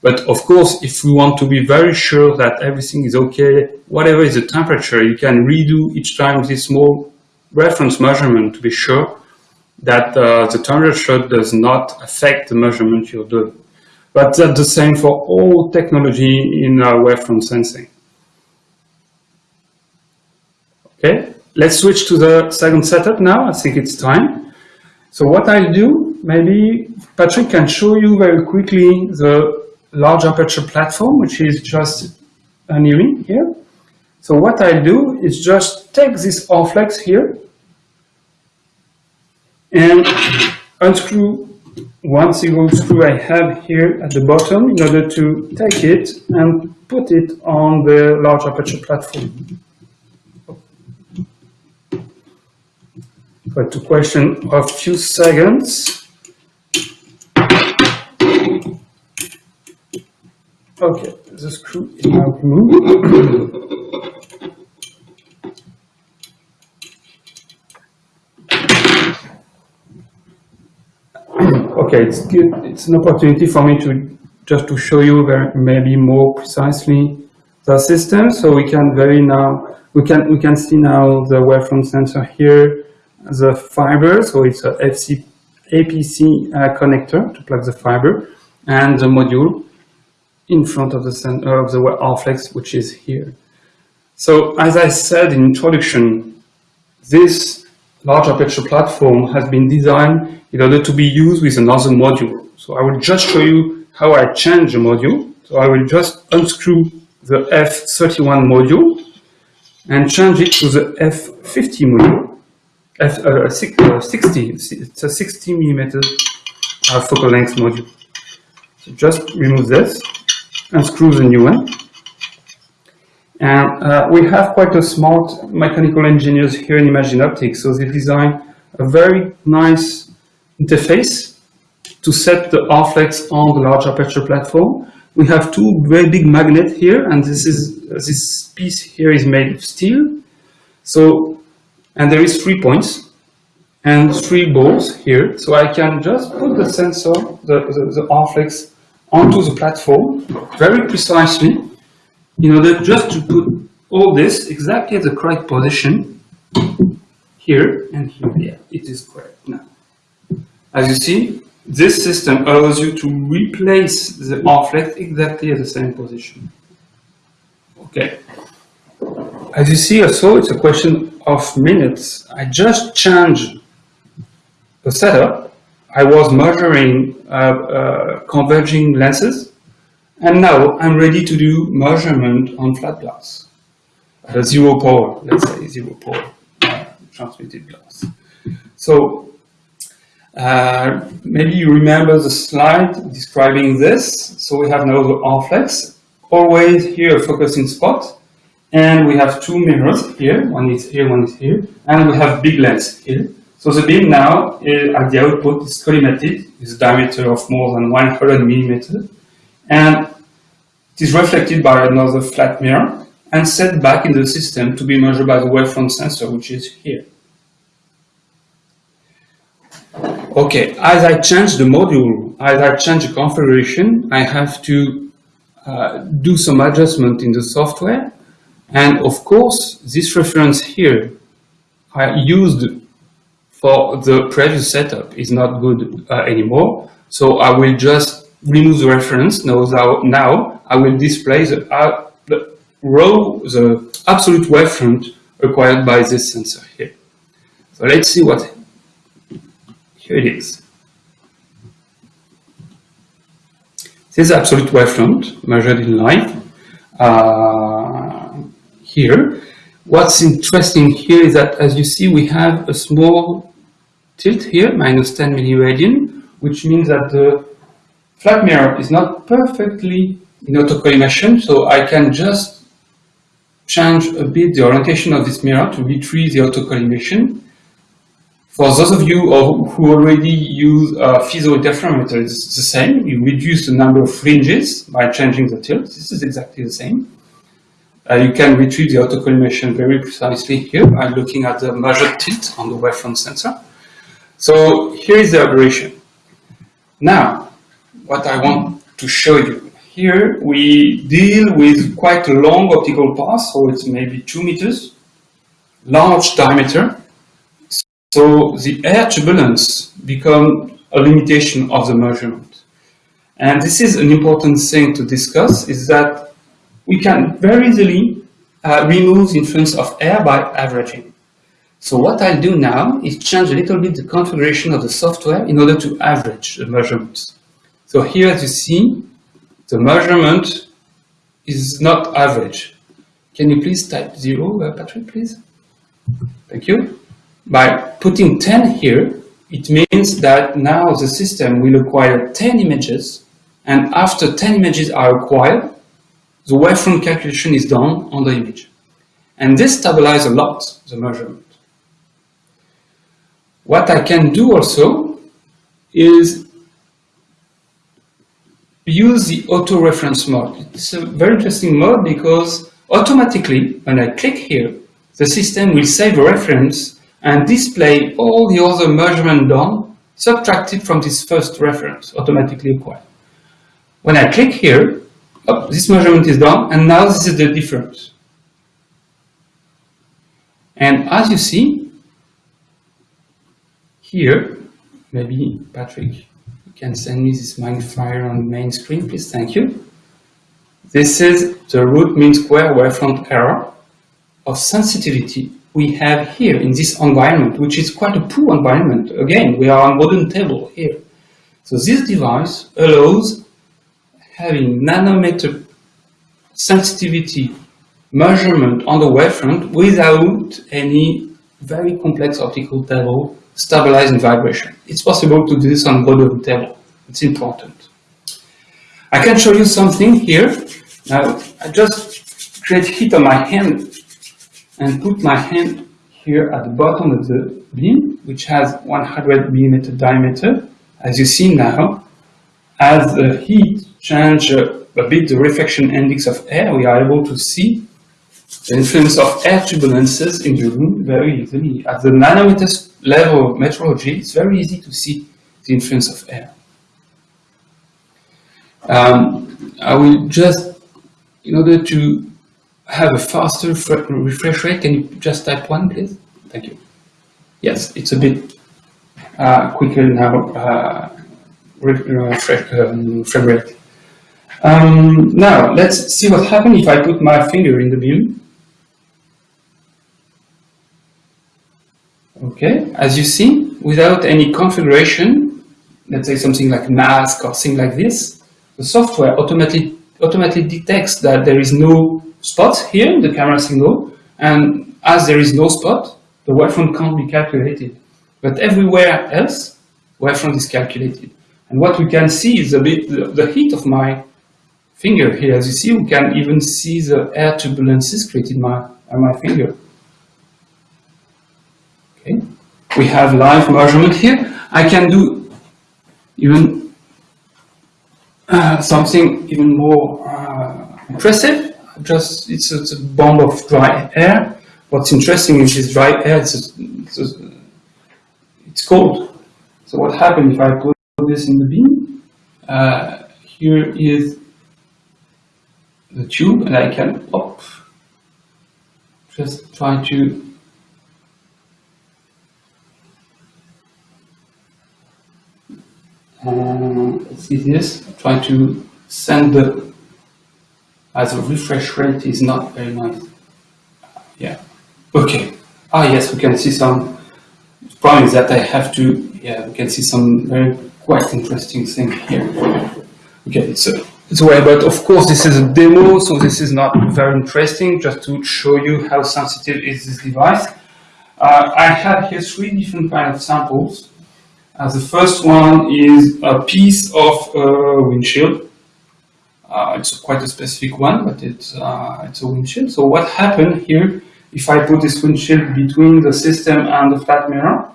But of course, if we want to be very sure that everything is okay, whatever is the temperature, you can redo each time this small reference measurement to be sure that uh, the temperature does not affect the measurement you're doing. But that's the same for all technology in uh, wavefront sensing. Okay, let's switch to the second setup now. I think it's time. So what I'll do, maybe Patrick can show you very quickly the large aperture platform, which is just nearing here. So what I'll do is just take this RFlex here and unscrew one single screw I have here at the bottom in order to take it and put it on the large aperture platform. But to question a few seconds. Okay, the screw is now removed. okay, it's good. It's an opportunity for me to just to show you very, maybe more precisely the system. So we can very now we can we can see now the wavefront sensor here, the fiber. So it's a FC APC uh, connector to plug the fiber, and the module in front of the center of the RFlex, which is here. So as I said in introduction, this large aperture platform has been designed in order to be used with another module. So I will just show you how I change the module. So I will just unscrew the F31 module and change it to the F50 module. F, uh, 60, it's a 60 millimeter uh, focal length module. So just remove this and screw the new one. And uh, we have quite a smart mechanical engineers here in Imagine Optics, so they design a very nice interface to set the RFlex on the large aperture platform. We have two very big magnets here, and this is this piece here is made of steel. So, and there is three points and three balls here. So I can just put the sensor, the, the, the RFlex, onto the platform very precisely in order just to put all this exactly at the correct position here and here. Yeah, it is correct now. As you see, this system allows you to replace the RFlex exactly at the same position. Okay. As you see also, it's a question of minutes. I just changed the setup. I was measuring uh, uh, converging lenses, and now I'm ready to do measurement on flat glass. Uh, zero power, let's say zero power uh, transmitted glass. So uh, maybe you remember the slide describing this. So we have now the RFlex, always here focusing spot. And we have two mirrors here, one is here, one is here. And we have big lens here. So the beam now is, at the output is collimated with a diameter of more than 100 millimeters, and it is reflected by another flat mirror and set back in the system to be measured by the wavefront sensor, which is here. Okay, as I change the module, as I change the configuration, I have to uh, do some adjustment in the software. And of course, this reference here I used for the previous setup is not good uh, anymore. So I will just remove the reference. Now, now I will display the, uh, the row, the absolute wavefront required by this sensor here. So let's see what here it is. This is absolute wavefront measured in light. Uh, here, what's interesting here is that, as you see, we have a small tilt here, minus 10 milliradian, which means that the flat mirror is not perfectly in autocollimation, so I can just change a bit the orientation of this mirror to retrieve the autocollimation for those of you who already use a Fizeau interferometer, it's the same. You reduce the number of fringes by changing the tilt. This is exactly the same. Uh, you can retrieve the autocollimation very precisely here by looking at the measured tilt on the wavefront sensor. So here is the aberration. Now, what I want to show you. Here we deal with quite a long optical path, so it's maybe two meters, large diameter, so the air turbulence become a limitation of the measurement. And this is an important thing to discuss, is that we can very easily uh, remove the influence of air by averaging. So what I'll do now is change a little bit the configuration of the software in order to average the measurements. So here as you see, the measurement is not average. Can you please type zero, uh, Patrick, please? Thank you. By putting 10 here, it means that now the system will acquire 10 images, and after 10 images are acquired, the wavefront calculation is done on the image. And this stabilizes a lot the measurement. What I can do also is use the auto reference mode. It's a very interesting mode because automatically, when I click here, the system will save a reference and display all the other measurement done subtracted from this first reference automatically acquired. When I click here, oh, this measurement is done, and now this is the difference. And as you see, here, maybe Patrick, can send me this magnifier on the main screen, please, thank you. This is the root mean square wavefront error of sensitivity we have here in this environment, which is quite a poor environment. Again, we are on wooden table here. So this device allows having nanometer sensitivity measurement on the wavefront without any very complex optical table stabilizing vibration. It's possible to do this on modern table. It's important. I can show you something here. Now, I just create heat on my hand and put my hand here at the bottom of the beam, which has 100 millimeter diameter. As you see now, as the heat change a bit the reflection index of air, we are able to see the influence of air turbulences in the room very easily. At the nanometer level of metrology, it's very easy to see the influence of air. Um, I will just, in order to have a faster refresh rate. Can you just type one, please? Thank you. Yes, it's a bit uh, quicker now, uh, refresh, um, frame rate. Um, now, let's see what happens if I put my finger in the beam. Okay, as you see, without any configuration, let's say something like mask or thing like this, the software automatically, automatically detects that there is no spot here in the camera signal, and as there is no spot, the wavefront can't be calculated. But everywhere else, wavefront is calculated. And what we can see is a bit the, the heat of my finger here. As you see, we can even see the air turbulences created by, by my finger. Okay. We have live measurement here. I can do even uh, something even more uh, impressive. Just it's a, it's a, bomb of dry air. What's interesting is this dry air. It's, a, it's, a, it's cold. So what happens if I put this in the beam? Uh, here is the tube, and I can. Just try to uh, see this, try to send the, as a refresh rate is not very nice. Yeah, okay. Ah, yes, we can see some, the problem is that I have to, yeah, we can see some very quite interesting thing here. Okay, so it's way, but of course this is a demo, so this is not very interesting, just to show you how sensitive is this device. Uh, I have here three different kind of samples. Uh, the first one is a piece of uh, windshield. Uh, it's quite a specific one, but it's, uh, it's a windshield. So what happened here, if I put this windshield between the system and the flat mirror,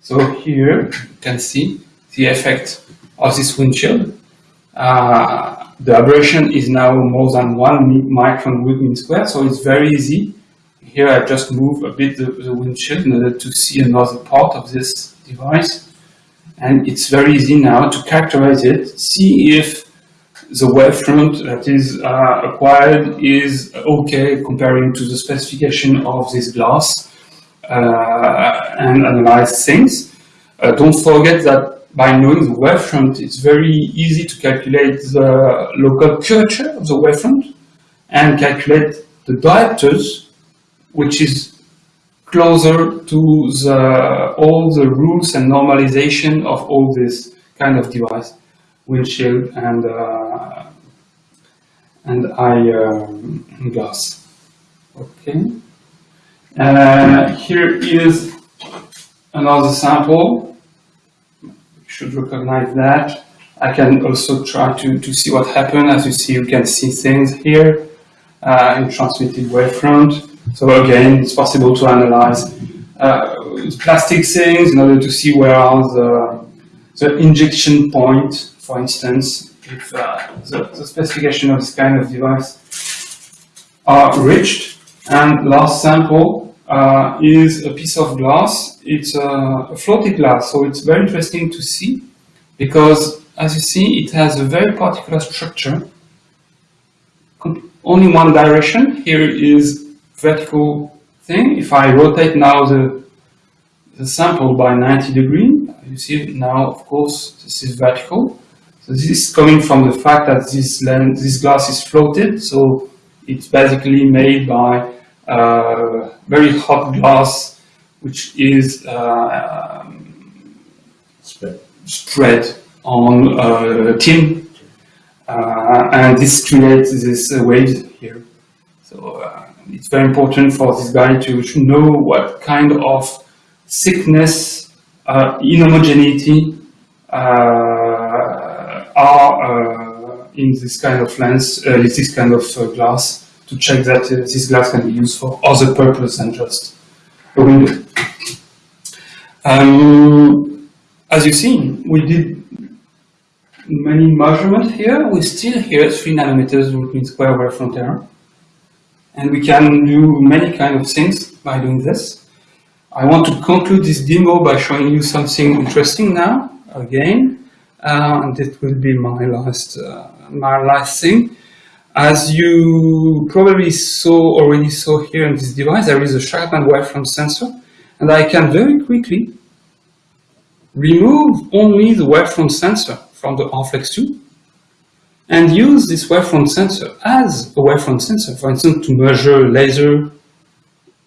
so here you can see the effect of this windshield. Uh, the aberration is now more than one micron per mean square, so it's very easy. Here I just move a bit the, the windshield in order to see another part of this device and it's very easy now to characterize it, see if the wavefront that is uh, acquired is okay comparing to the specification of this glass uh, and analyze things. Uh, don't forget that by knowing the wavefront, it's very easy to calculate the local curvature of the wavefront and calculate the diopters, which is closer to the, all the rules and normalization of all this kind of device, windshield and uh, and eye um, glass. Okay. Uh, here is another sample. You should recognize that. I can also try to, to see what happened. As you see, you can see things here uh, in transmitted wavefront. So again, it's possible to analyze uh, plastic things in order to see where are the, the injection point, for instance, if uh, the, the, specification of this kind of device are reached. And last sample uh, is a piece of glass. It's a, a floated glass, so it's very interesting to see because, as you see, it has a very particular structure. Only one direction. Here is vertical thing. If I rotate now the, the sample by 90 degree, you see now, of course, this is vertical. So this is coming from the fact that this lens, this glass is floated, so it's basically made by uh, very hot glass, which is uh, um, spread. spread on uh, tin, uh, and this creates this uh, waves here. So uh, it's very important for this guy to, know what kind of thickness, uh, inhomogeneity uh, are uh, in this kind of lens, uh, this kind of glass, to check that this glass can be used for other purpose than just a window. Um, as you've seen, we did many measurements here. We still here 3 nanometers root mean square wavefront error. And we can do many kind of things by doing this. I want to conclude this demo by showing you something interesting now, again. Uh, and it will be my last, uh, my last thing. As you probably saw, already saw here in this device, there is a Shack-Hartmann wavefront sensor. And I can very quickly remove only the wavefront sensor from the RFlex 2 and use this wavefront sensor as a wavefront sensor, for instance, to measure laser,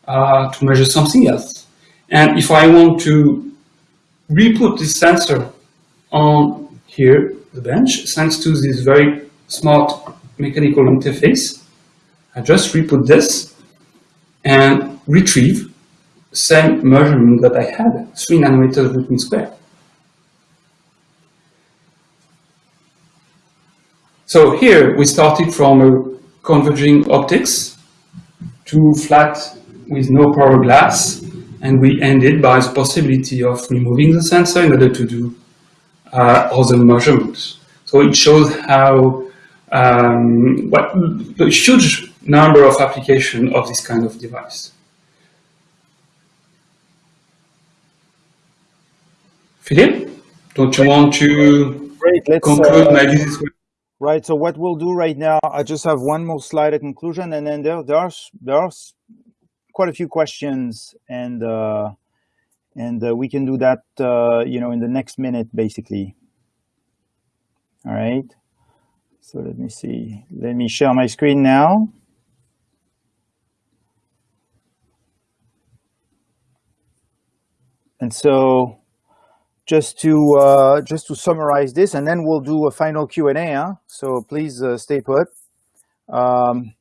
uh, to measure something else. And if I want to re-put this sensor on here, the bench, thanks to this very smart mechanical interface, I just re-put this and retrieve the same measurement that I had, 3 nanometers root mean square. So here we started from a converging optics to flat with no power glass. and we ended by the possibility of removing the sensor in order to do uh, other measurements. So it shows how um, what the huge number of applications of this kind of device. Philippe, don't you want to Great, conclude uh, maybe this way? Right. So what we'll do right now, I just have one more slide at conclusion, and then there there are there are quite a few questions, and uh, and uh, we can do that, uh, you know, in the next minute, basically. All right. So let me see. Let me share my screen now. And so just to uh, just to summarize this, and then we'll do a final Q and A. Huh? So please uh, stay put. Um,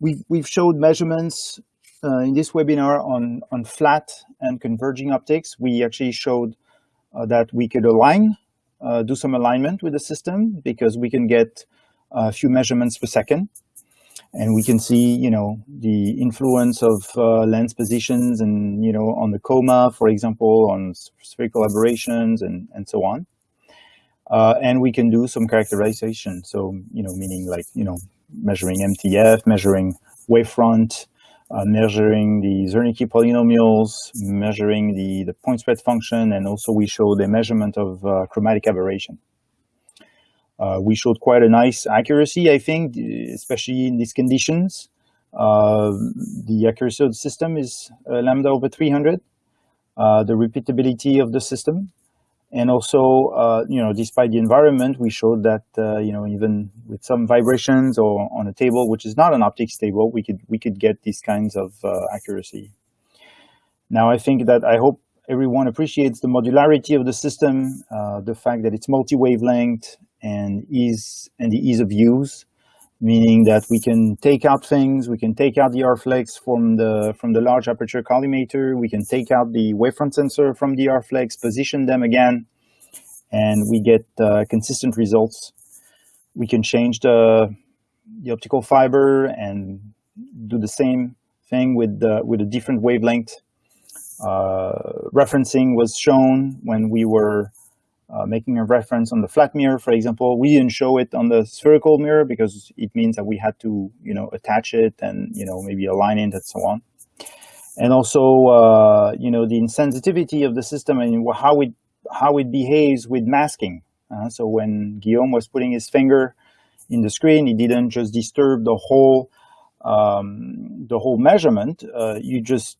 we've we've showed measurements uh, in this webinar on on flat and converging optics. We actually showed uh, that we could align, uh, do some alignment with the system because we can get a few measurements per second and we can see, you know, the influence of uh, lens positions and, you know, on the coma, for example, on spherical aberrations and, and so on. Uh, and we can do some characterization. So, you know, meaning like, you know, measuring MTF, measuring wavefront, uh, measuring the Zernike polynomials, measuring the, the point spread function, and also we show the measurement of uh, chromatic aberration. Uh, we showed quite a nice accuracy, I think, especially in these conditions. Uh, the accuracy of the system is uh, lambda over 300, uh, the repeatability of the system. And also, uh, you know, despite the environment, we showed that, uh, you know, even with some vibrations or on a table, which is not an optics table, we could, we could get these kinds of accuracy. Now, I think that I hope everyone appreciates the modularity of the system, the fact that it's multi-wavelength, and ease and the ease of use, meaning that we can take out things, we can take out the RFlex from the from the large aperture collimator, we can take out the wavefront sensor from the RFlex, position them again, and we get uh, consistent results. We can change the the optical fiber and do the same thing with the, with a different wavelength. Uh, referencing was shown when we were uh, making a reference on the flat mirror, for example, we didn't show it on the spherical mirror because it means that we had to, you know, attach it and, you know, maybe align it and so on. And also, uh, you know, the insensitivity of the system and how it, how it behaves with masking. Uh, so when Guillaume was putting his finger in the screen, he didn't just disturb the whole, um, the whole measurement. Uh, you just,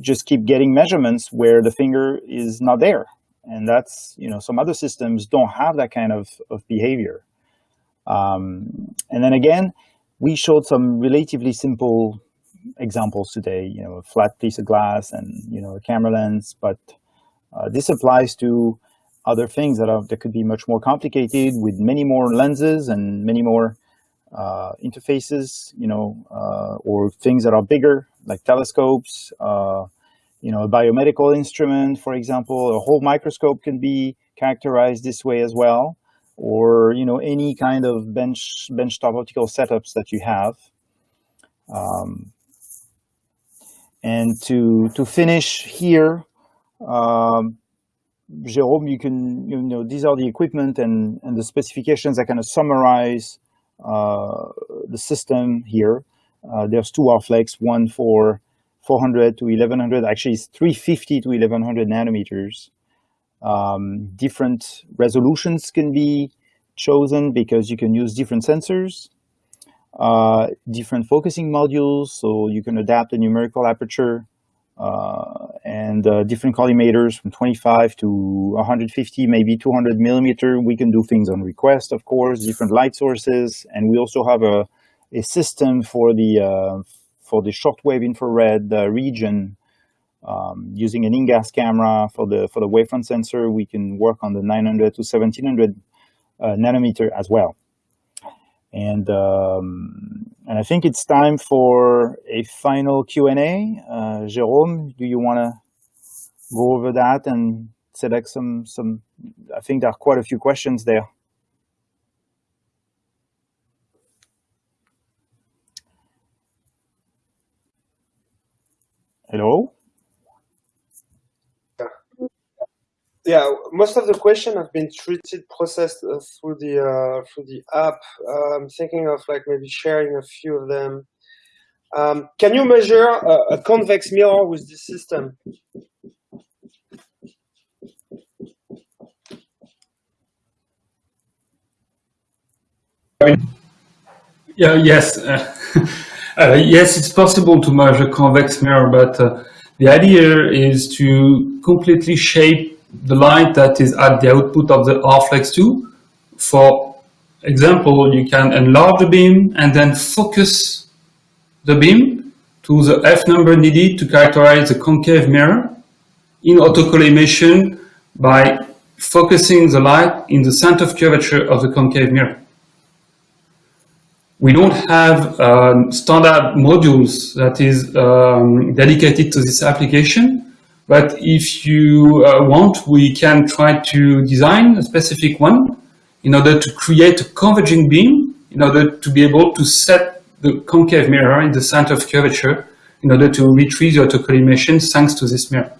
just keep getting measurements where the finger is not there and that's, you know, some other systems don't have that kind of, of behavior. Um, and then again, we showed some relatively simple examples today, you know, a flat piece of glass and, you know, a camera lens, but uh, this applies to other things that are that could be much more complicated with many more lenses and many more uh, interfaces, you know, uh, or things that are bigger like telescopes, uh, you know, a biomedical instrument, for example, a whole microscope can be characterized this way as well, or, you know, any kind of bench benchtop optical setups that you have. Um, and to, to finish here, um, Jerome, you can, you know, these are the equipment and, and the specifications that kind of summarize uh, the system here. Uh, there's two RFlex, one for 400 to 1100, actually it's 350 to 1100 nanometers. Um, different resolutions can be chosen because you can use different sensors, uh, different focusing modules, so you can adapt the numerical aperture uh, and uh, different collimators from 25 to 150, maybe 200 millimeter. We can do things on request, of course, different light sources, and we also have a, a system for the uh, for the shortwave infrared uh, region, um, using an InGaAs camera for the for the wavefront sensor, we can work on the 900 to 1700 uh, nanometer as well. And um, and I think it's time for a final Q and A. Uh, Jerome, do you want to go over that and select some some? I think there are quite a few questions there. Hello? yeah, most of the question have been treated, processed uh, through the uh, through the app. Uh, I'm thinking of like maybe sharing a few of them. Um, can you measure a, a, convex mirror with this system? Yeah. Yes. uh, yes, it's possible to measure convex mirror, but uh, the idea is to completely shape the light that is at the output of the RFlex 2. For example, you can enlarge the beam and then focus the beam to the F number needed to characterize the concave mirror in autocollimation by focusing the light in the center of curvature of the concave mirror. We don't have um, standard modules that is um, dedicated to this application, but if you uh, want, we can try to design a specific one in order to create a converging beam, in order to be able to set the concave mirror in the center of curvature in order to retrieve the autocollimation thanks to this mirror.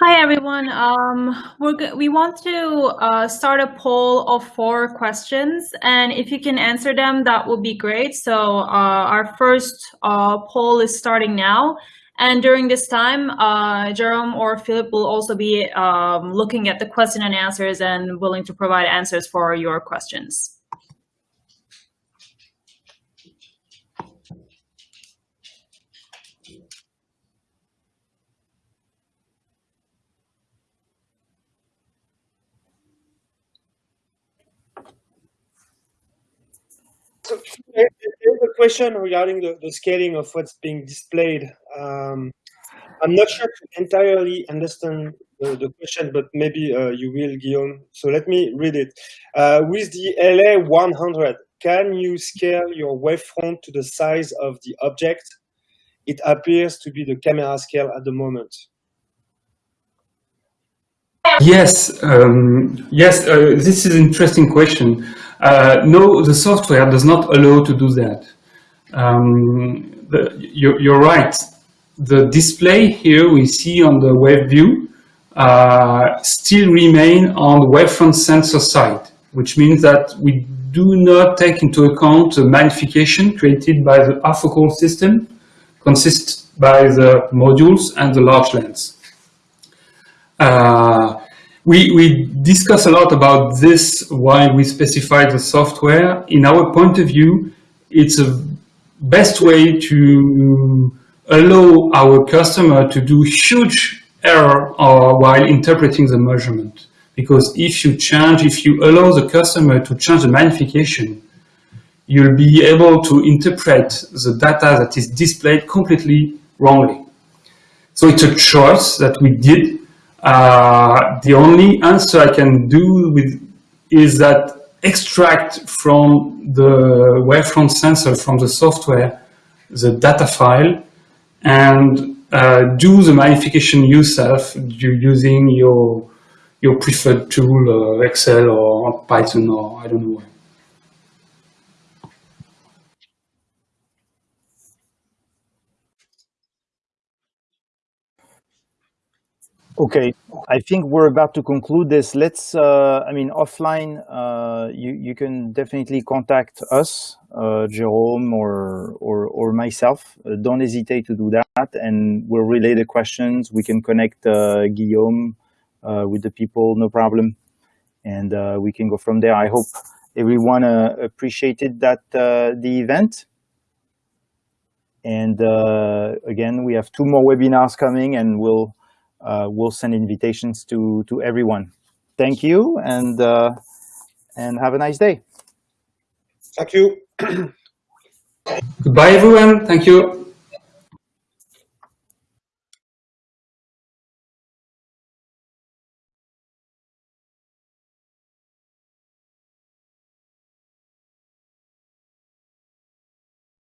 Hi, everyone. Um, we want to uh, start a poll of four questions, and if you can answer them, that would be great. So uh, our first uh, poll is starting now. And during this time, uh, Jerome or Philip will also be um, looking at the question and answers and willing to provide answers for your questions. So there's a question regarding the, the scaling of what's being displayed. Um, I'm not sure to entirely understand the, the question, but maybe uh, you will, Guillaume. So let me read it. Uh, with the LA 100, can you scale your wavefront to the size of the object? It appears to be the camera scale at the moment. Yes, um, yes, uh, this is an interesting question. Uh, no, the software does not allow to do that. Um, the, you're, you're, right. The display here we see on the WaveView uh, still remain on the wavefront sensor side, which means that we do not take into account the magnification created by the afocal system, consists by the modules and the large lens. Uh, we, we discuss a lot about this why we specify the software. In our point of view, it's a best way to allow our customer to do huge error uh, while interpreting the measurement. Because if you change, if you allow the customer to change the magnification, you'll be able to interpret the data that is displayed completely wrongly. So it's a choice that we did uh, the only answer I can do with is that extract from the wavefront sensor from the software the data file and uh, do the magnification yourself using your your preferred tool, uh, Excel or Python or I don't know. Okay, I think we're about to conclude this. Let's, uh, I mean, offline, uh, you, you can definitely contact us, uh, Jerome or, or, or myself. Uh, don't hesitate to do that and we'll relay the questions. We can connect uh, Guillaume uh, with the people, no problem. And we can go from there. I hope everyone appreciated that the event. And again, we have two more webinars coming and we'll we'll send invitations to, to everyone. Thank you and, uh, and have a nice day. Thank you. Goodbye, everyone. Thank you.